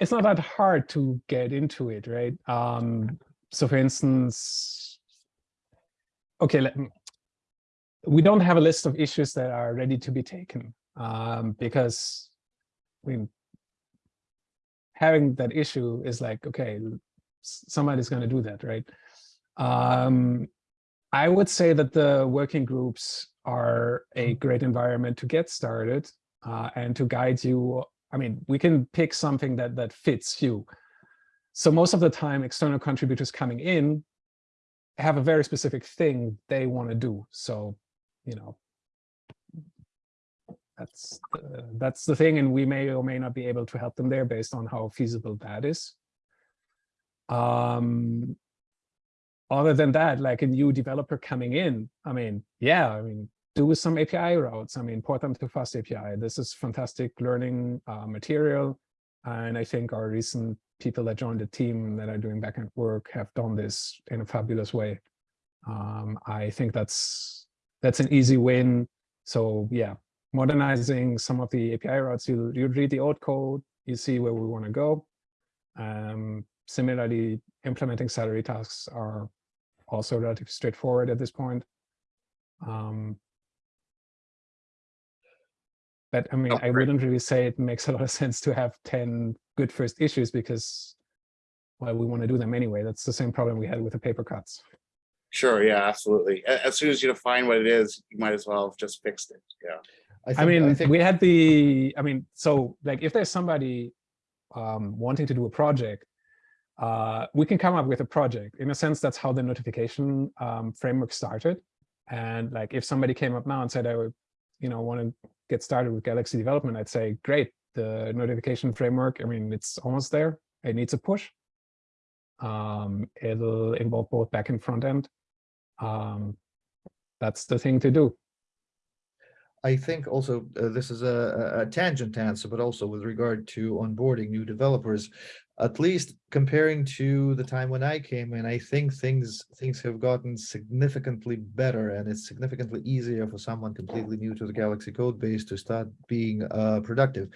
it's not that hard to get into it, right? Um, so for instance, okay, let, we don't have a list of issues that are ready to be taken um, because mean, having that issue is like, okay, somebody's going to do that, right? Um, I would say that the working groups are a great environment to get started uh, and to guide you. I mean, we can pick something that that fits you. So most of the time, external contributors coming in have a very specific thing they want to do. So, you know, that's the, that's the thing, and we may or may not be able to help them there based on how feasible that is. Um, other than that, like a new developer coming in, I mean, yeah, I mean, do some API routes. I mean, port them to FastAPI. This is fantastic learning uh, material. And I think our recent people that joined the team that are doing backend work have done this in a fabulous way. Um, I think that's that's an easy win. So yeah, modernizing some of the API routes, you you read the old code, you see where we want to go. Um, similarly, implementing Celery tasks are also relatively straightforward at this point. Um, but I mean, I wouldn't really say it makes a lot of sense to have 10 good first issues because, well, we want to do them anyway. That's the same problem we had with the paper cuts. Sure, yeah, absolutely. As soon as you define what it is, you might as well have just fixed it, yeah. I, think- mean, think- we had the, I mean, so like if there's somebody um, wanting to do a project, uh, we can come up with a project. In a sense, that's how the notification um, framework started. And like if somebody came up now and said, I would, you know, want to get started with Galaxy development, I'd say, great, the notification framework, I mean, it's almost there. It needs a push. Um, it'll involve both back and front end. Um, that's the thing to do. I think also uh, this is a, a- tangent answer, but also with regard to onboarding new developers, at least comparing to the time when I came in, I think things things have gotten significantly better and it's significantly easier for someone completely new to the Galaxy code base to start being uh, productive.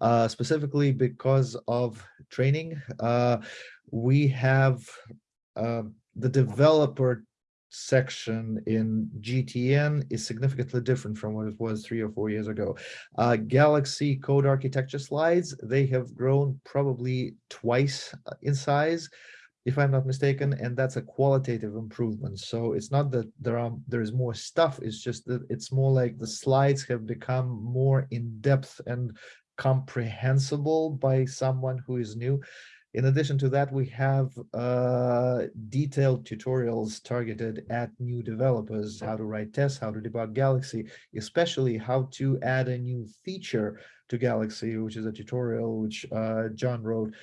Uh, specifically because of training, uh, we have uh, the developer section in GTN is significantly different from what it was three or four years ago. Uh, Galaxy code architecture slides, they have grown probably twice uh, in size, if I'm not mistaken, and that's a qualitative improvement. So it's not that there are there is more stuff, it's just that it's more like the slides have become more in-depth and comprehensible by someone who is new. In addition to that, we have uh, detailed tutorials targeted at new developers, how to write tests, how to debug Galaxy, especially how to add a new feature to Galaxy, which is a tutorial which uh, John wrote.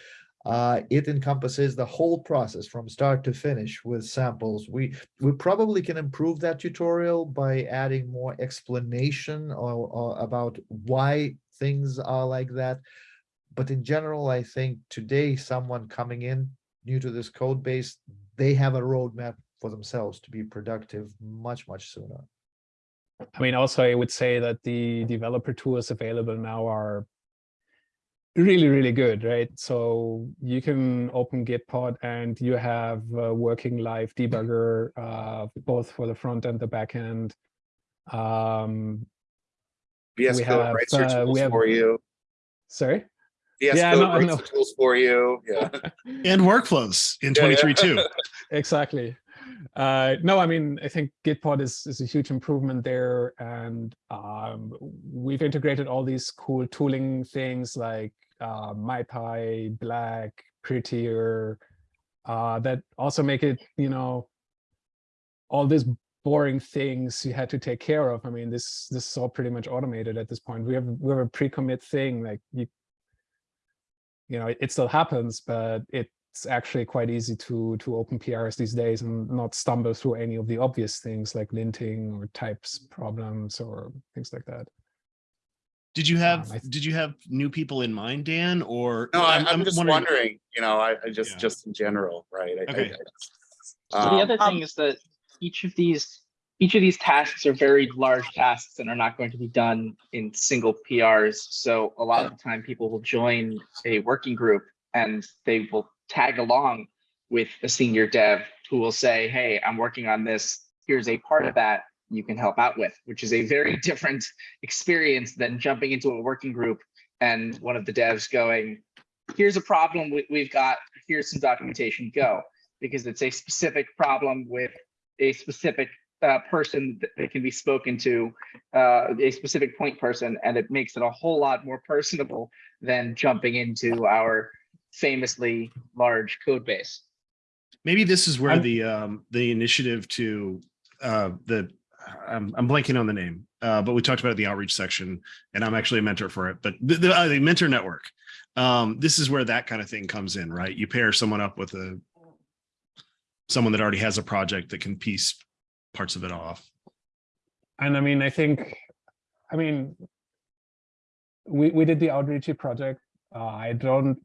Uh, it encompasses the whole process from start to finish with samples. We we probably can improve that tutorial by adding more explanation or, or about why things are like that but in general, I think today someone coming in new to this code base, they have a roadmap for themselves to be productive much, much sooner. I mean, also, I would say that the developer tools available now are really, really good, right? So you can open Gitpod and you have a working live debugger, uh, both for the front and the back end. Um, VS we Code have, writes your tools we have- for you. Sorry? VS Yeah, Code no, writes no. the tools for you, yeah. And workflows in Yeah, yeah. 23 too. exactly. Uh, no, I mean, I think Gitpod is, is a huge improvement there. And um, we've integrated all these cool tooling things like uh, MyPy, Black, Prettier, uh, that also make it, you know, all these boring things you had to take care of. I mean, this this is all pretty much automated at this point. We have we have a pre-commit thing like you you know, it, it still happens, but it's actually quite easy to to open PRs these days and not stumble through any of the obvious things like linting or types problems or things like that. Did you have Um, did you have new people in mind, Dan? Or No, I, I'm just wondering- wondering, you know, I, I just, Yeah. just in general, right? I- I- Okay. So the Um, other thing is that each of these each of these tasks are very large tasks and are not going to be done in single PRs. So a lot of the time people will join a working group and they will tag along with a senior dev who will say, hey, I'm working on this. Here's a part of that you can help out with, which is a very different experience than jumping into a working group and one of the devs going, here's a problem we, we've got, here's some documentation, go. Because it's a specific problem with a specific uh, person that that can be spoken to, uh, a specific point person, and it makes it a whole lot more personable than jumping into our famously large code base. Maybe this is where I'm- the um the initiative to uh the I'm I'm blanking on the name, uh, but we talked about it in the outreach section, and I'm actually a mentor for it. But the, the, uh, the mentor network, um, this is where that kind of thing comes in, right? You pair someone up with a someone that already has a project that can piece parts of it off. And I mean, I think, I mean, we, we did the outreachy project. Uh, I don't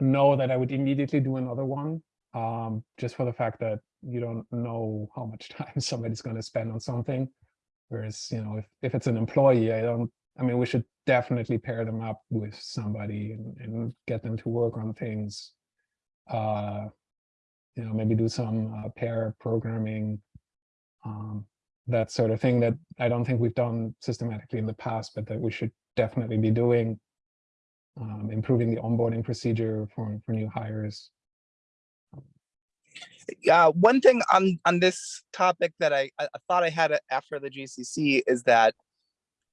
know that I would immediately do another one, um, just for the fact that you don't know how much time somebody's going to spend on something. Whereas, you know, if, if it's an employee, I don't, I mean, we should definitely pair them up with somebody and, and get them to work on things. Uh, you know, maybe do some uh, pair programming, um, that sort of thing that I don't think we've done systematically in the past, but that we should definitely be doing. Um, improving the onboarding procedure for, for new hires. Yeah, one thing on on this topic that I, I thought I had after the GCC is that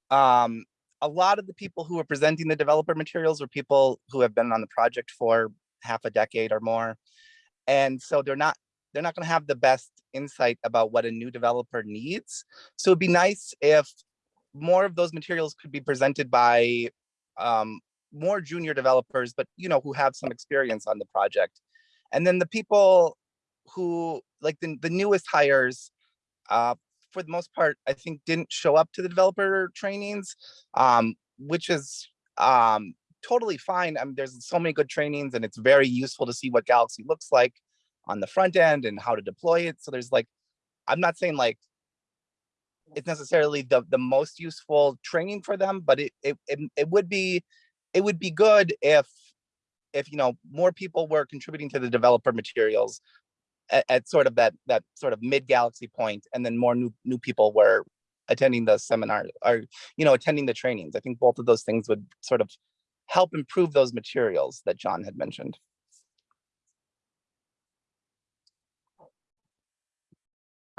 um, a lot of the people who are presenting the developer materials are people who have been on the project for half a decade or more, and so they're not they're not going to have the best insight about what a new developer needs. So it'd be nice if more of those materials could be presented by um, more junior developers, but you know who have some experience on the project, and then the people who like the, the newest hires uh, for the most part i think didn't show up to the developer trainings um, which is um, totally fine. I mean there's so many good trainings and it's very useful to see what galaxy looks like on the front end and how to deploy it. So there's like i'm not saying like it's necessarily the the most useful training for them but it it, it, it would be it would be good if if you know more people were contributing to the developer materials at, at sort of that that sort of mid galaxy point and then more new new people were attending the seminar or you know attending the trainings. I think both of those things would sort of help improve those materials that john had mentioned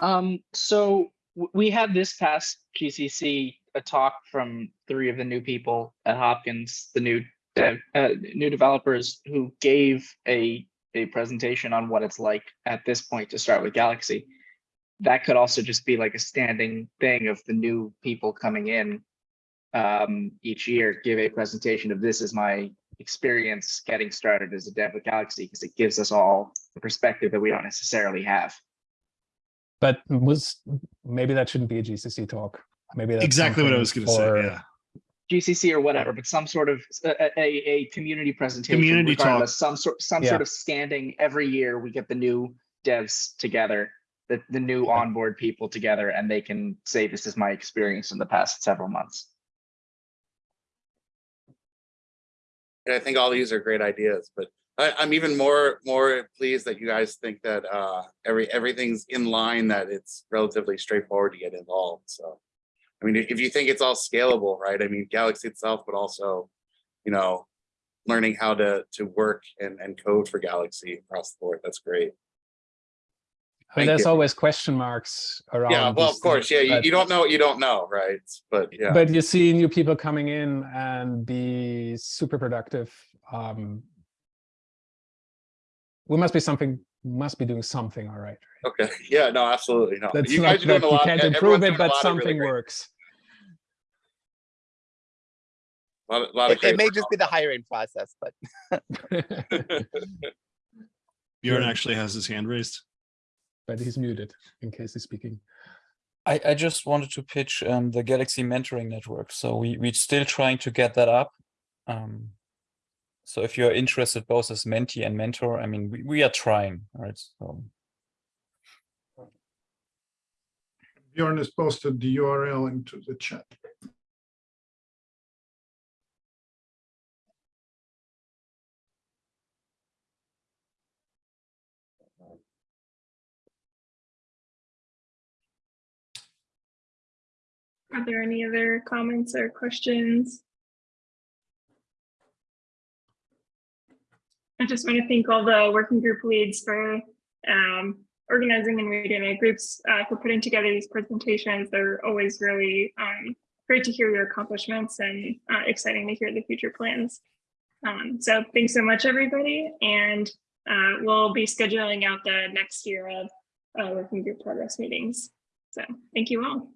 Um, so we had this past GCC a talk from three of the new people at Hopkins, the new dev, uh, new developers who gave a a presentation on what it's like at this point to start with Galaxy. That could also just be like a standing thing of the new people coming in um, each year, give a presentation of this is my experience getting started as a dev with Galaxy because it gives us all the perspective that we don't necessarily have. But was, maybe that shouldn't be a GCC talk. Maybe that's Exactly what I was going to say. Yeah. GCC or whatever, but some sort of a, a, a community presentation. Community talk. Some sort, some Yeah. sort of standing every year, we get the new devs together, the, the new onboard people together, and they can say, this is my experience in the past several months. And I think all these are great ideas, but I, I'm even more, more pleased that you guys think that, uh, every, everything's in line, that it's relatively straightforward to get involved, so. I mean, if you think it's all scalable, right? I mean, Galaxy itself, but also, you know, learning how to, to work and, and code for Galaxy across the board, that's great. I mean, Thank there's you. always question marks around. Yeah, well, of course, yeah, you, you don't know what you don't know, right? But yeah. But you see new people coming in and be super productive. Um, we must be something, must be doing something all right. Okay, yeah, no, absolutely, no. That's You not guys are doing that a you can't improve it, but lot of really something great- works. Lot, of- lot of it, it may work just be the hiring process but Bjorn actually has his hand raised. But he's muted in case he's speaking. I, I just wanted to pitch um, the Galaxy Mentoring Network. So we, we're still trying to get that up. Um, so if you're interested both as mentee and mentor, I mean, we, we are trying, right? So Bjorn has posted the URL into the chat. Are there any other comments or questions? I just want to thank all the working group leads for um, organizing and meeting my groups uh, for putting together these presentations. They're always really um, great to hear your accomplishments and uh, exciting to hear the future plans. Um, so thanks so much, everybody. And uh, we'll be scheduling out the next year of uh, working group progress meetings. So thank you all.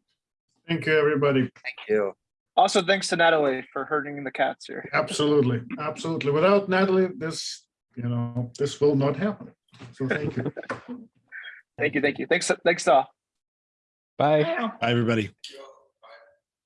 Thank you, everybody. Thank you. Also, thanks to Natalie for herding the cats here. Absolutely, absolutely. Without Natalie, this, you know, this will not happen. So thank you. Thank you, thank you. Thanks, thanks, all. Bye. Bye, everybody.